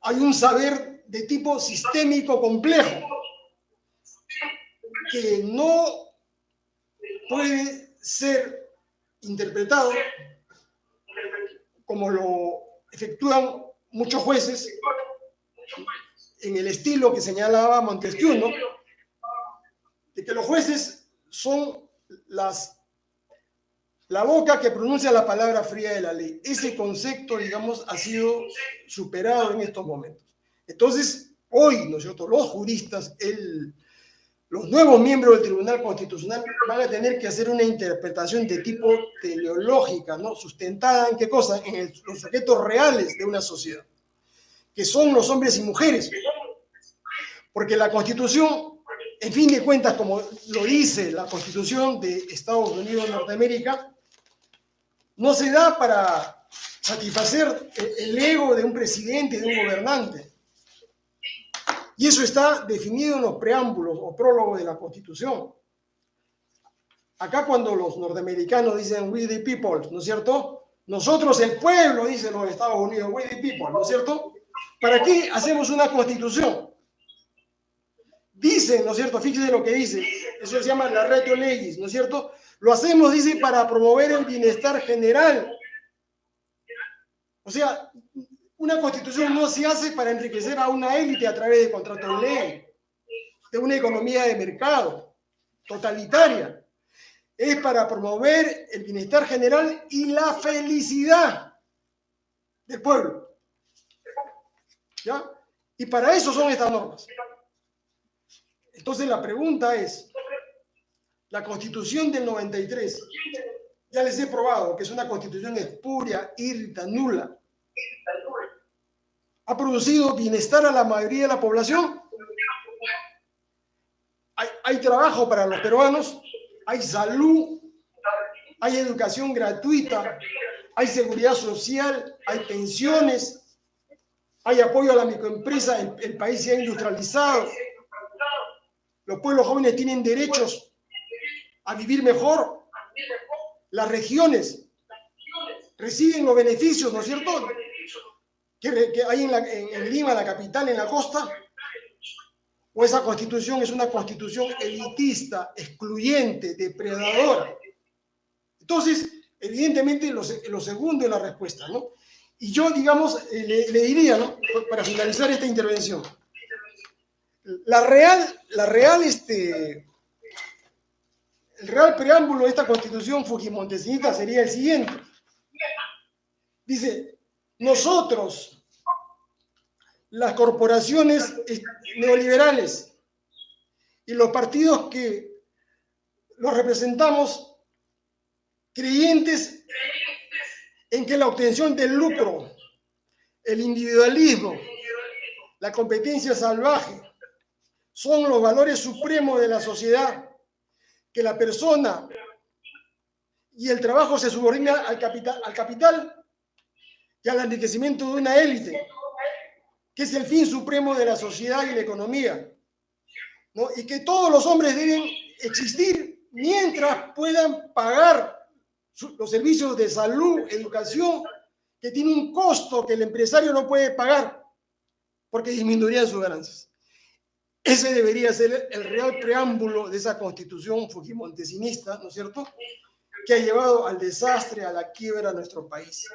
hay un saber de tipo sistémico complejo que no puede ser interpretado como lo efectúan muchos jueces en el estilo que señalaba Montesquieu, ¿no? de que los jueces son las, la boca que pronuncia la palabra fría de la ley. Ese concepto, digamos, ha sido superado en estos momentos. Entonces, hoy, ¿no es cierto?, los juristas, el, los nuevos miembros del Tribunal Constitucional van a tener que hacer una interpretación de tipo teleológica, ¿no? Sustentada en qué cosa? En el, los sujetos reales de una sociedad, que son los hombres y mujeres. Porque la Constitución, en fin de cuentas, como lo dice la Constitución de Estados Unidos de Norteamérica, no se da para satisfacer el ego de un presidente, de un gobernante. Y eso está definido en los preámbulos o prólogos de la Constitución. Acá cuando los norteamericanos dicen we the people, ¿no es cierto? Nosotros el pueblo, dicen los Estados Unidos, we the people, ¿no es cierto? ¿Para qué hacemos una constitución? Dicen, ¿no es cierto? Fíjense lo que dice. Eso se llama la retro legis, ¿no es cierto? Lo hacemos, dice, para promover el bienestar general. O sea, una constitución no se hace para enriquecer a una élite a través de contratos de ley, de una economía de mercado totalitaria. Es para promover el bienestar general y la felicidad del pueblo. ¿Ya? Y para eso son estas normas. Entonces la pregunta es, la constitución del 93, ya les he probado que es una constitución espuria, irrita, nula. ¿Ha producido bienestar a la mayoría de la población? Hay, trabajo para los peruanos, hay salud, hay educación gratuita, hay seguridad social, hay pensiones, hay apoyo a la microempresa, el, el país se ha industrializado, los pueblos jóvenes tienen derechos a vivir mejor. Las regiones reciben los beneficios, ¿no es cierto? Que, hay en, la, en, Lima, la capital, en la costa. O esa constitución es una constitución elitista, excluyente, depredadora. Entonces, evidentemente, lo, segundo es la respuesta, ¿no? Y yo, digamos, le, le diría, ¿no? Para finalizar esta intervención, la real, la real, este, el real preámbulo de esta constitución fujimontesinista sería el siguiente. Dice, nosotros, las corporaciones neoliberales y los partidos que los representamos, creyentes en que la obtención del lucro, el individualismo, la competencia salvaje, son los valores supremos de la sociedad, que la persona y el trabajo se subordina al capital, al capital y al enriquecimiento de una élite, que es el fin supremo de la sociedad y la economía, ¿no? y que todos los hombres deben existir mientras puedan pagar los servicios de salud, educación, que tiene un costo que el empresario no puede pagar, porque disminuirían sus ganancias. Ese debería ser el real preámbulo de esa constitución fujimontesinista, ¿no es cierto?, que ha llevado al desastre, a la quiebra a nuestro país.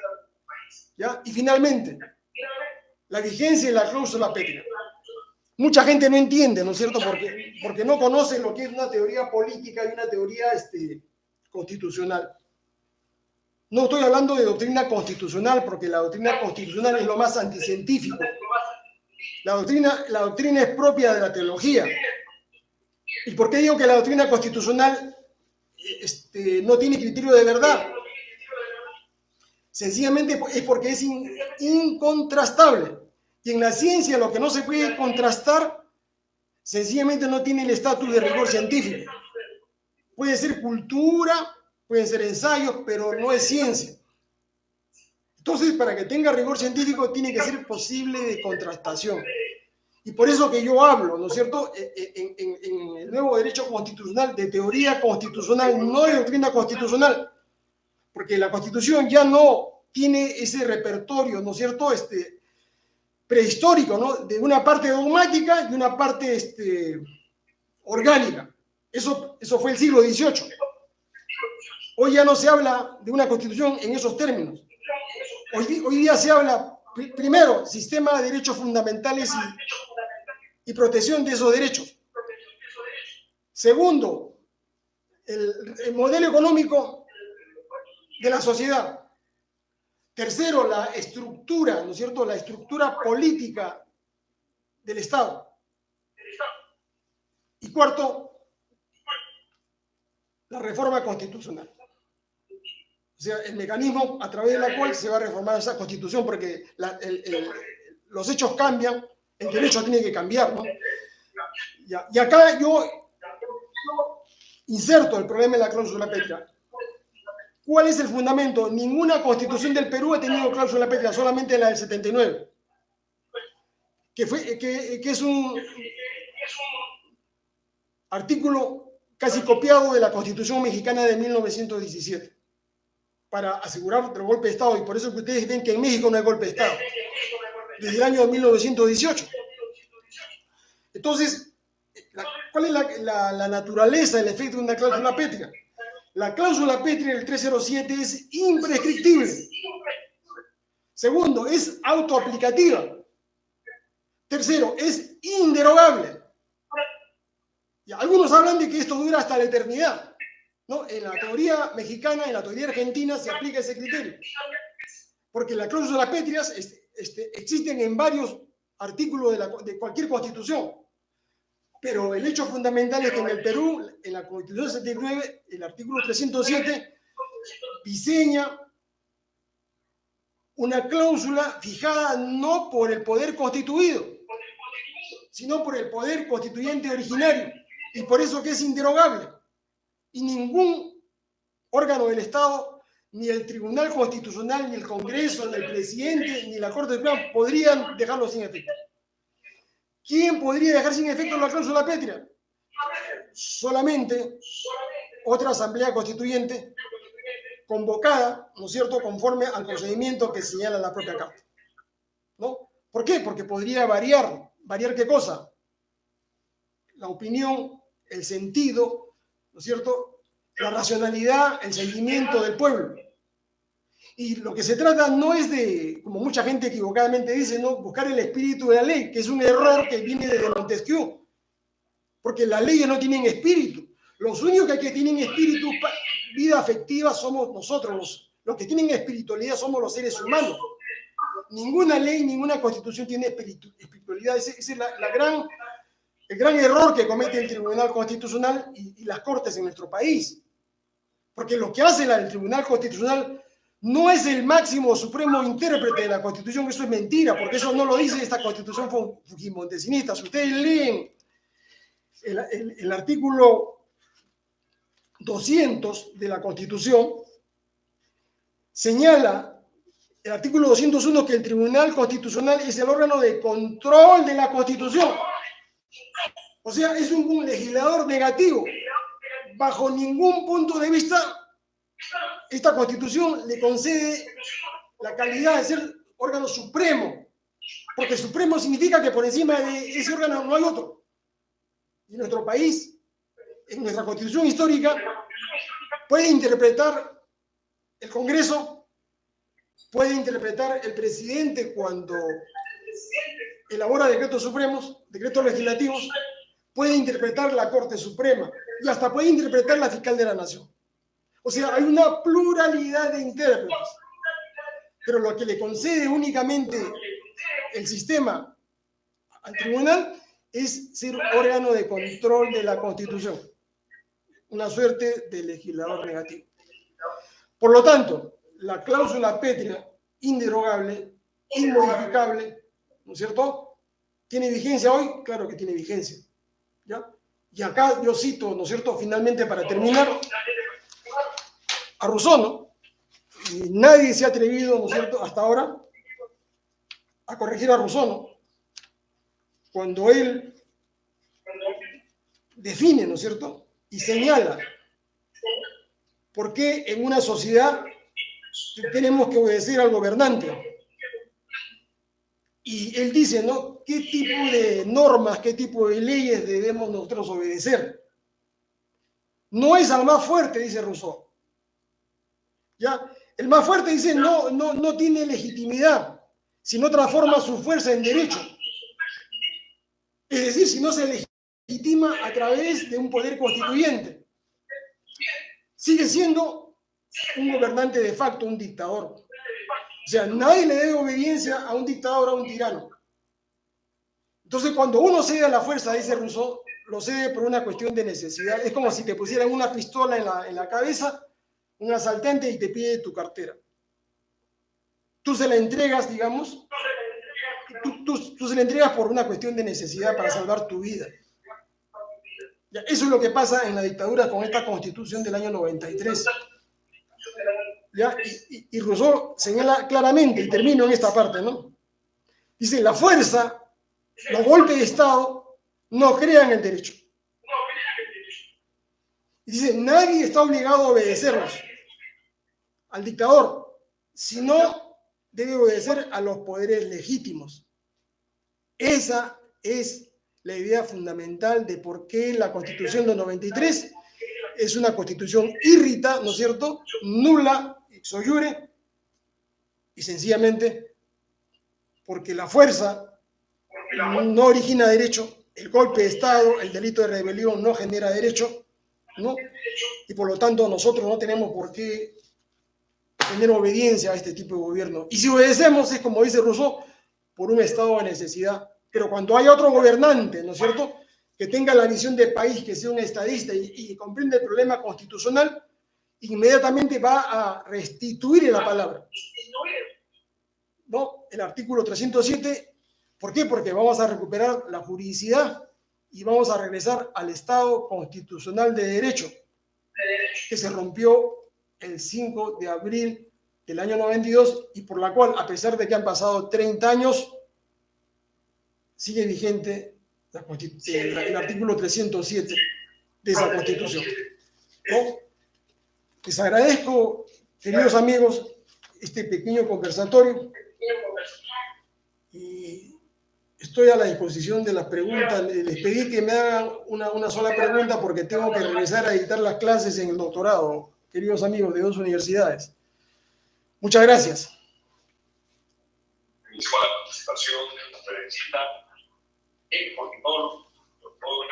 Y finalmente, la vigencia y la cláusula pétrea. Mucha gente no entiende, ¿no es cierto?, porque, porque no conoce lo que es una teoría política y una teoría este, constitucional. No estoy hablando de doctrina constitucional, porque la doctrina constitucional es lo más anticientífico. La doctrina, la doctrina es propia de la teología. ¿Y por qué digo que la doctrina constitucional este, no tiene criterio de verdad? Sencillamente es porque es in, incontrastable. Y en la ciencia lo que no se puede contrastar, sencillamente no tiene el estatus de rigor científico. Puede ser cultura, pueden ser ensayos, pero no es ciencia. Entonces, para que tenga rigor científico, tiene que ser posible de contrastación. Y por eso que yo hablo, ¿no es cierto?, en, en, en, el nuevo derecho constitucional, de teoría constitucional, no de doctrina constitucional, porque la constitución ya no tiene ese repertorio, ¿no es cierto?, este, prehistórico, ¿no?, de una parte dogmática y una parte este, orgánica. Eso, eso fue el siglo XVIII. Hoy ya no se habla de una constitución en esos términos. Hoy, día se habla, primero, sistema de derechos fundamentales y, protección de esos derechos. Segundo, el, modelo económico de la sociedad. Tercero, la estructura, ¿no es cierto? La estructura política del Estado. Y cuarto, la reforma constitucional. O sea, el mecanismo a través del cual se va a reformar esa constitución, porque la, los hechos cambian, el derecho tiene que cambiar, ¿no? Y acá yo inserto el problema de la cláusula pétrea. ¿Cuál es el fundamento? Ninguna constitución del Perú ha tenido cláusula pétrea, solamente la del 79. Que, fue, que, es un artículo casi copiado de la Constitución mexicana de 1917 para asegurar el golpe de Estado. Y por eso que ustedes ven que en México no hay golpe de Estado. Desde el año 1918. Entonces, ¿cuál es la naturaleza, el efecto de una cláusula pétrea? La cláusula pétrea del 307 es imprescriptible. Segundo, es autoaplicativa. Tercero, es inderogable. Y algunos hablan de que esto dura hasta la eternidad. ¿no? En la teoría mexicana, en la teoría argentina se aplica ese criterio. Porque la cláusula pétreas este, este, existen en varios artículos de, la, de cualquier constitución. Pero el hecho fundamental es que en el Perú, en la Constitución 79, el artículo 307 diseña una cláusula fijada no por el poder constituido, sino por el poder constituyente originario, y por eso que es inderogable. Y ningún órgano del Estado, ni el Tribunal Constitucional, ni el Congreso, ni el presidente, ni la Corte Suprema podrían dejarlo sin efecto. ¿Quién podría dejar sin efecto la cláusula pétrea? Solamente otra asamblea constituyente convocada, ¿no es cierto?, conforme al procedimiento que señala la propia Carta. ¿No? ¿Por qué? Porque podría variar. ¿Variar qué cosa? La opinión, el sentido, ¿no es cierto?, la racionalidad, el sentimiento del pueblo. Y lo que se trata no es de, como mucha gente equivocadamente dice, ¿no? buscar el espíritu de la ley, que es un error que viene desde Montesquieu, porque las leyes no tienen espíritu. Los únicos que tienen espíritu, vida afectiva, somos nosotros. Los, los que tienen espiritualidad somos los seres humanos. Ninguna ley, ninguna constitución tiene espiritu, espiritualidad. Ese, ese es la, la, gran, el gran error que comete el Tribunal Constitucional y, y las Cortes en nuestro país. Porque lo que hace el Tribunal Constitucional no es el máximo supremo intérprete de la Constitución, eso es mentira, porque eso no lo dice esta Constitución fujimontesинista. Si ustedes leen el, artículo 200 de la Constitución, señala el artículo 201 que el Tribunal Constitucional es el órgano de control de la Constitución. O sea, es un, un legislador negativo. Bajo ningún punto de vista esta constitución le concede la calidad de ser órgano supremo, porque supremo significa que por encima de ese órgano no hay otro. Y nuestro país, en nuestra constitución histórica, puede interpretar el Congreso, puede interpretar el presidente cuando elabora decretos supremos, decretos legislativos, puede interpretar la Corte Suprema y hasta puede interpretar la fiscal de la Nación. O sea, hay una pluralidad de intérpretes. Pero lo que le concede únicamente el sistema al tribunal es ser órgano de control de la Constitución. Una suerte de legislador negativo. Por lo tanto, la cláusula pétrea, inderogable, inmodificable, ¿no es cierto? ¿Tiene vigencia hoy? Claro que tiene vigencia. ¿ya? Y acá yo cito, ¿no es cierto? Finalmente, para terminar, a Rousseau, ¿no? Y nadie se ha atrevido, ¿no es cierto?, hasta ahora a corregir a Rousseau, ¿no? Cuando él define, ¿no es cierto?, y señala por qué en una sociedad tenemos que obedecer al gobernante. Y él dice, ¿no? ¿Qué tipo de normas, qué tipo de leyes debemos nosotros obedecer? No es al más fuerte, dice Rousseau, El más fuerte dice no, no, no tiene legitimidad si no transforma su fuerza en derecho. Es decir, si no se legitima a través de un poder constituyente. Sigue siendo un gobernante de facto, un dictador. O sea, nadie le debe obediencia a un dictador, a un tirano. Entonces, cuando uno cede a la fuerza, dice Rousseau, lo cede por una cuestión de necesidad. Es como si te pusieran una pistola en la, en la cabeza un asaltante y te pide tu cartera. Tú se la entregas, digamos, tú, se la entregas por una cuestión de necesidad para salvar tu vida. Eso es lo que pasa en la dictadura con esta constitución del año 93. ¿ya? Y, y, Rousseau señala claramente, y termino en esta parte, ¿no? Dice, la fuerza, los golpes de Estado no crean el derecho. Y dice, nadie está obligado a obedecerlos al dictador, sino debe obedecer a los poderes legítimos. Esa es la idea fundamental de por qué la Constitución del 93 es una constitución irrita, ¿no es cierto? Nula, soyure, y sencillamente porque la fuerza no origina derecho, el golpe de Estado, el delito de rebelión no genera derecho, ¿no? Y por lo tanto nosotros no tenemos por qué tener obediencia a este tipo de gobierno. Y si obedecemos es como dice Rousseau, por un estado de necesidad. Pero cuando hay otro gobernante, ¿no es cierto?, que tenga la visión de país, que sea un estadista y, y comprende el problema constitucional, inmediatamente va a restituir la palabra. ¿No? El artículo 307, ¿por qué? Porque vamos a recuperar la juridicidad y vamos a regresar al Estado constitucional de derecho, que se rompió el 5 de abril del año 92 y por la cual, a pesar de que han pasado 30 años, sigue vigente el, artículo 307 de esa Constitución. Les agradezco, queridos amigos, este pequeño conversatorio y estoy a la disposición de las preguntas. Les pedí que me hagan una, una sola pregunta porque tengo que regresar a editar las clases en el doctorado, queridos amigos de dos universidades. Muchas gracias. la participación de la el doctor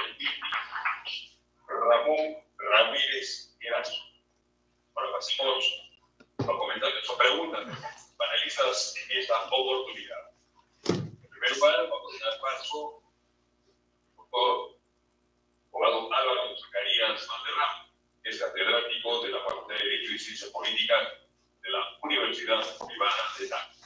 Ramón Ramírez Erazo. Ahora pasemos a comentar sus preguntas panelistas en esta oportunidad. En primer lugar, vamos a dar paso al doctor abogado Álvaro Zacarías Valderrama, es catedrático de la Facultad de Derecho y Ciencias Políticas de la Universidad Privada de Tango.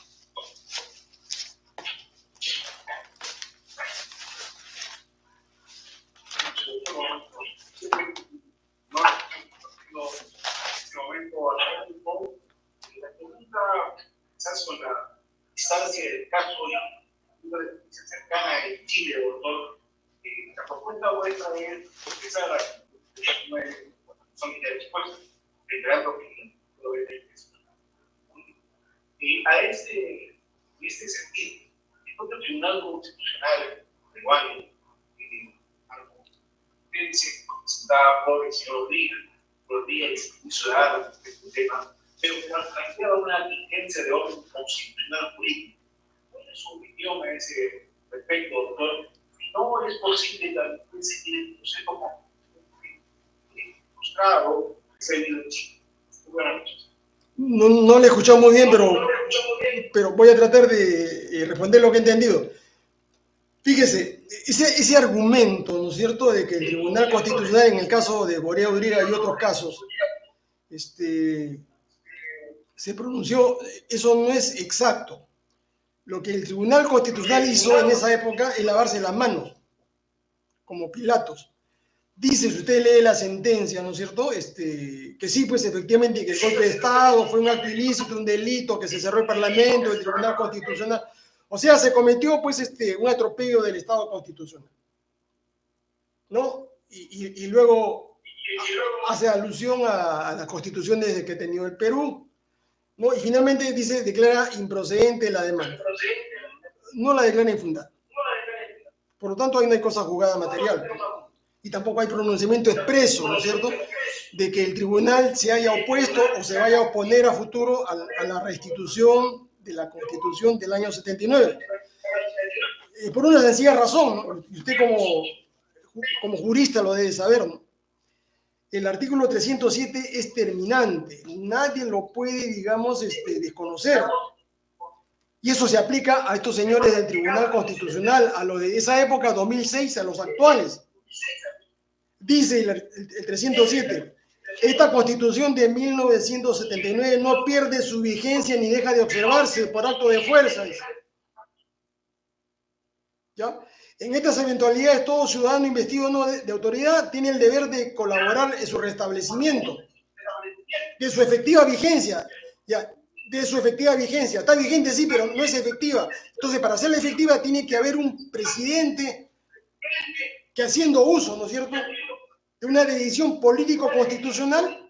no, en este momento a un poco. La pregunta, quizás con la distancia del caso y una cercana Chile, doctor, eh, la propuesta vuestra es son reiterando que lo de y a este, este sentido, el propio Tribunal Constitucional peruano eh, dice está por el señor Rodríguez los días ciudadanos de este tema, pero que nos plantea una vigencia de orden constitucional político. ¿Cuál es su opinión a ese respecto, doctor? No es posible como frustrado que se ha Buenas noches. No, no le escuchado muy bien, pero, pero voy a tratar de eh, responder lo que he entendido. Fíjese, ese, ese, argumento, ¿no es cierto?, de que el Tribunal Constitucional, en el caso de Borea Udriga y otros casos, este, se pronunció, eso no es exacto. Lo que el Tribunal Constitucional hizo en esa época es lavarse las manos, como Pilatos. Dice, si usted lee la sentencia, ¿no es cierto?, este, que sí, pues efectivamente que el golpe de Estado fue un acto ilícito, un delito, que se cerró el Parlamento, el Tribunal Constitucional o sea, se cometió pues este, un atropello del Estado constitucional. ¿No? Y, y, luego hace alusión a, a, las constituciones que ha tenido el Perú. ¿no? Y finalmente dice, declara improcedente la demanda. No la declara infundada. Por lo tanto, ahí no hay cosa jugada material. Y tampoco hay pronunciamiento expreso, ¿no es cierto?, de que el tribunal se haya opuesto o se vaya a oponer a futuro a, la restitución de la Constitución del año 79. Eh, por una sencilla razón, y usted como, como jurista lo debe saber, ¿no? el artículo 307 es terminante, nadie lo puede, digamos, este, desconocer. Y eso se aplica a estos señores del Tribunal Constitucional, a los de esa época, 2006, a los actuales. Dice el, el 307, esta constitución de 1979 no pierde su vigencia ni deja de observarse por acto de fuerza. ¿Ya? En estas eventualidades, todo ciudadano investido no de, de, autoridad tiene el deber de colaborar en su restablecimiento, de su efectiva vigencia. ya, de su efectiva vigencia. Está vigente, sí, pero no es efectiva. Entonces, para hacerla efectiva tiene que haber un presidente que haciendo uso, ¿no es cierto?, de una decisión político-constitucional,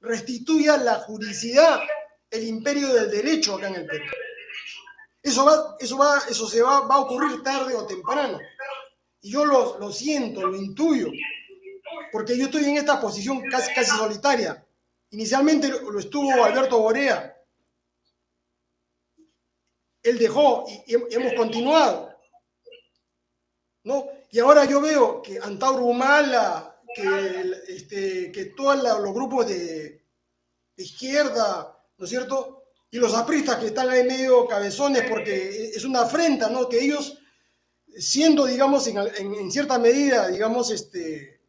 restituya la juridicidad, el imperio del derecho acá en el Perú. Eso, va, eso, va, eso se va, va a ocurrir tarde o temprano. Y yo lo, lo siento, lo intuyo, porque yo estoy en esta posición casi, casi solitaria. Inicialmente lo estuvo Alberto Borea, él dejó y hemos continuado. ¿no? Y ahora yo veo que Antauro Humala, que, este, que todos los grupos de, izquierda, ¿no es cierto? Y los apristas que están ahí medio cabezones porque es una afrenta, ¿no? Que ellos, siendo, digamos, en, cierta medida, digamos, este,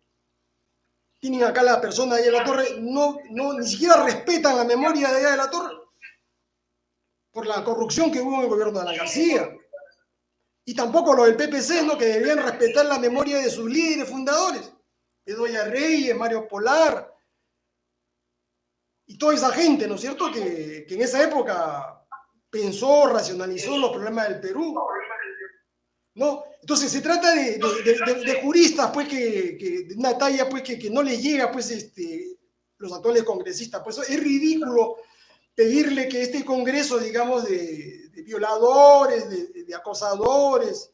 tienen acá la persona de la torre, no, no, ni siquiera respetan la memoria de de la torre por la corrupción que hubo en el gobierno de la García. Y tampoco lo del PPC, ¿no? que debían respetar la memoria de sus líderes fundadores, Edoya Reyes, Mario Polar, y toda esa gente, ¿no es cierto?, que, que en esa época pensó, racionalizó los problemas del Perú. ¿no? Entonces se trata de, de, juristas, pues, que, que, de una talla, pues, que, que no les llega, pues, este, los actuales congresistas. Pues es ridículo pedirle que este Congreso, digamos, de, violadores, de, de, acosadores,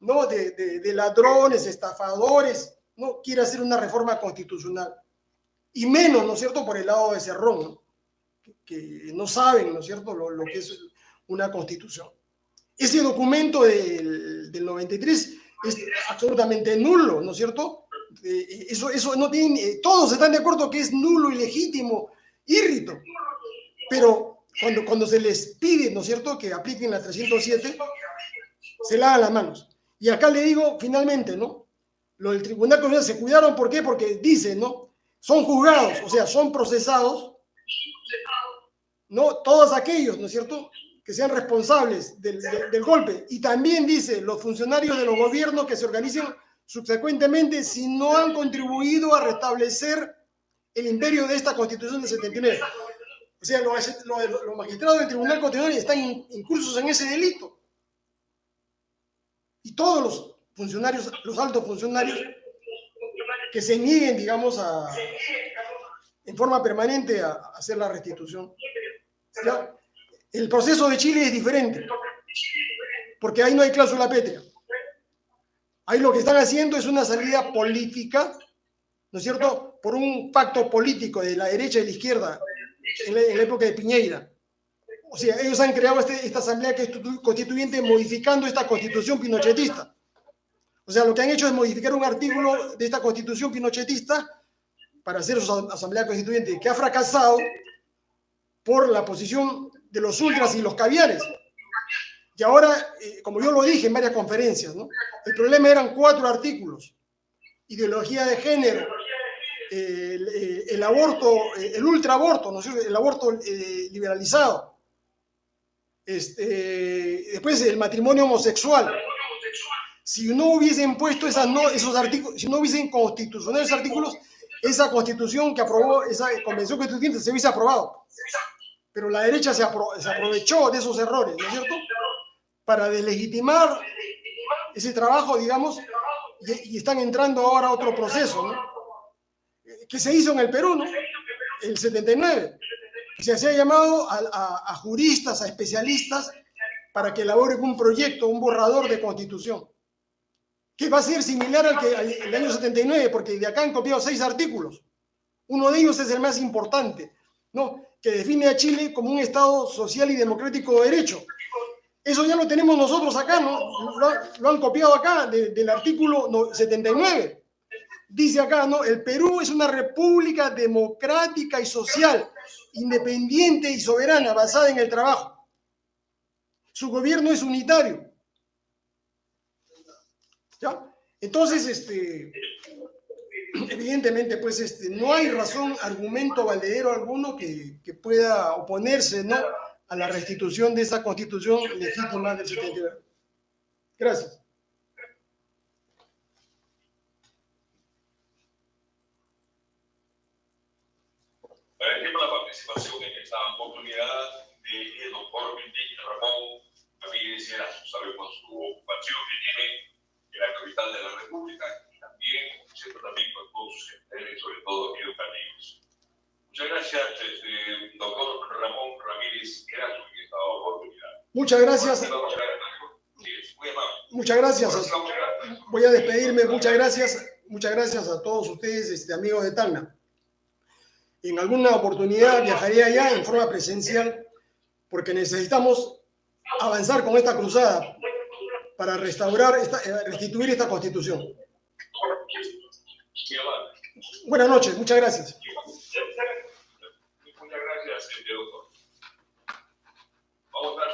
¿no? De, ladrones, estafadores, no quiera hacer una reforma constitucional. Y menos, ¿no es cierto?, por el lado de Cerrón, ¿no? Que, no saben, ¿no es cierto?, lo, lo, que es una constitución. Ese documento del, del 93 es absolutamente nulo, ¿no es cierto? Eh, eso, eso no tiene, eh, todos están de acuerdo que es nulo, ilegítimo, írrito. Pero cuando, cuando se les pide, ¿no es cierto?, que apliquen la 307, se lavan las manos. Y acá le digo, finalmente, ¿no? Lo del Tribunal Constitucional se cuidaron, ¿por qué? Porque dicen, ¿no? Son juzgados, o sea, son procesados, ¿no? Todos aquellos, ¿no es cierto?, que sean responsables del, del, del golpe. Y también dice, los funcionarios de los gobiernos que se organicen subsecuentemente si no han contribuido a restablecer el imperio de esta constitución de 79. O sea, los, los, los magistrados del Tribunal Constitucional están incursos en ese delito. Y todos los funcionarios, los altos funcionarios, que se nieguen, digamos, a, en forma permanente a, hacer la restitución. ¿Ya? El proceso de Chile es diferente, porque ahí no hay cláusula pétrea. Ahí lo que están haciendo es una salida política, ¿no es cierto?, por un pacto político de la derecha y de la izquierda en la, en la época de Piñeira. O sea, ellos han creado este, esta asamblea constituyente modificando esta constitución pinochetista. O sea, lo que han hecho es modificar un artículo de esta constitución pinochetista para hacer su asamblea constituyente, que ha fracasado por la posición de los ultras y los caviares. Y ahora, eh, como yo lo dije en varias conferencias, ¿no? el problema eran cuatro artículos. Ideología de género, el, eh, el, aborto, eh, el ultraaborto, ¿no el aborto eh, liberalizado. Este, después el matrimonio homosexual. Si no hubiesen puesto esas, no, esos artículos, si no hubiesen constitucionado esos artículos, esa constitución que aprobó, esa convención constituyente se hubiese aprobado. Pero la derecha se, apro se aprovechó de esos errores, ¿no es cierto? Para deslegitimar ese trabajo, digamos, y, están entrando ahora a otro proceso, ¿no? que se hizo en el Perú, ¿no? El 79. Se hacía llamado a, juristas, a especialistas, para que elaboren un proyecto, un borrador de constitución, que va a ser similar al que al, año 79, porque de acá han copiado seis artículos. Uno de ellos es el más importante, ¿no? Que define a Chile como un Estado social y democrático de derecho. Eso ya lo tenemos nosotros acá, ¿no? Lo, han copiado acá de, del artículo 79 dice acá, ¿no? El Perú es una república democrática y social, independiente y soberana, basada en el trabajo. Su gobierno es unitario. ¿Ya? Entonces, este, evidentemente, pues este, no hay razón, argumento valedero alguno que, que pueda oponerse ¿no? a la restitución de esa constitución legítima del 79. Gracias. Ejemplo, la participación en esta oportunidad del doctor Enrique Ramón Ramírez Erazo. Sabemos su ocupación que tiene en la capital de la República y también, siempre también con todos sus intereses, sobre todo educativos. Muchas gracias, este, doctor Ramón Ramírez Erazo, en esta oportunidad. Muchas gracias. Sí, muy. Muchas gracias. A- Voy a despedirme. Muchas gracias. Muchas gracias a todos ustedes, este, amigos de Tacna. En alguna oportunidad viajaré allá en forma presencial porque necesitamos avanzar con esta cruzada para restaurar, esta, eh, restituir esta constitución. Buenas noches, muchas gracias. Muchas gracias, Vamos a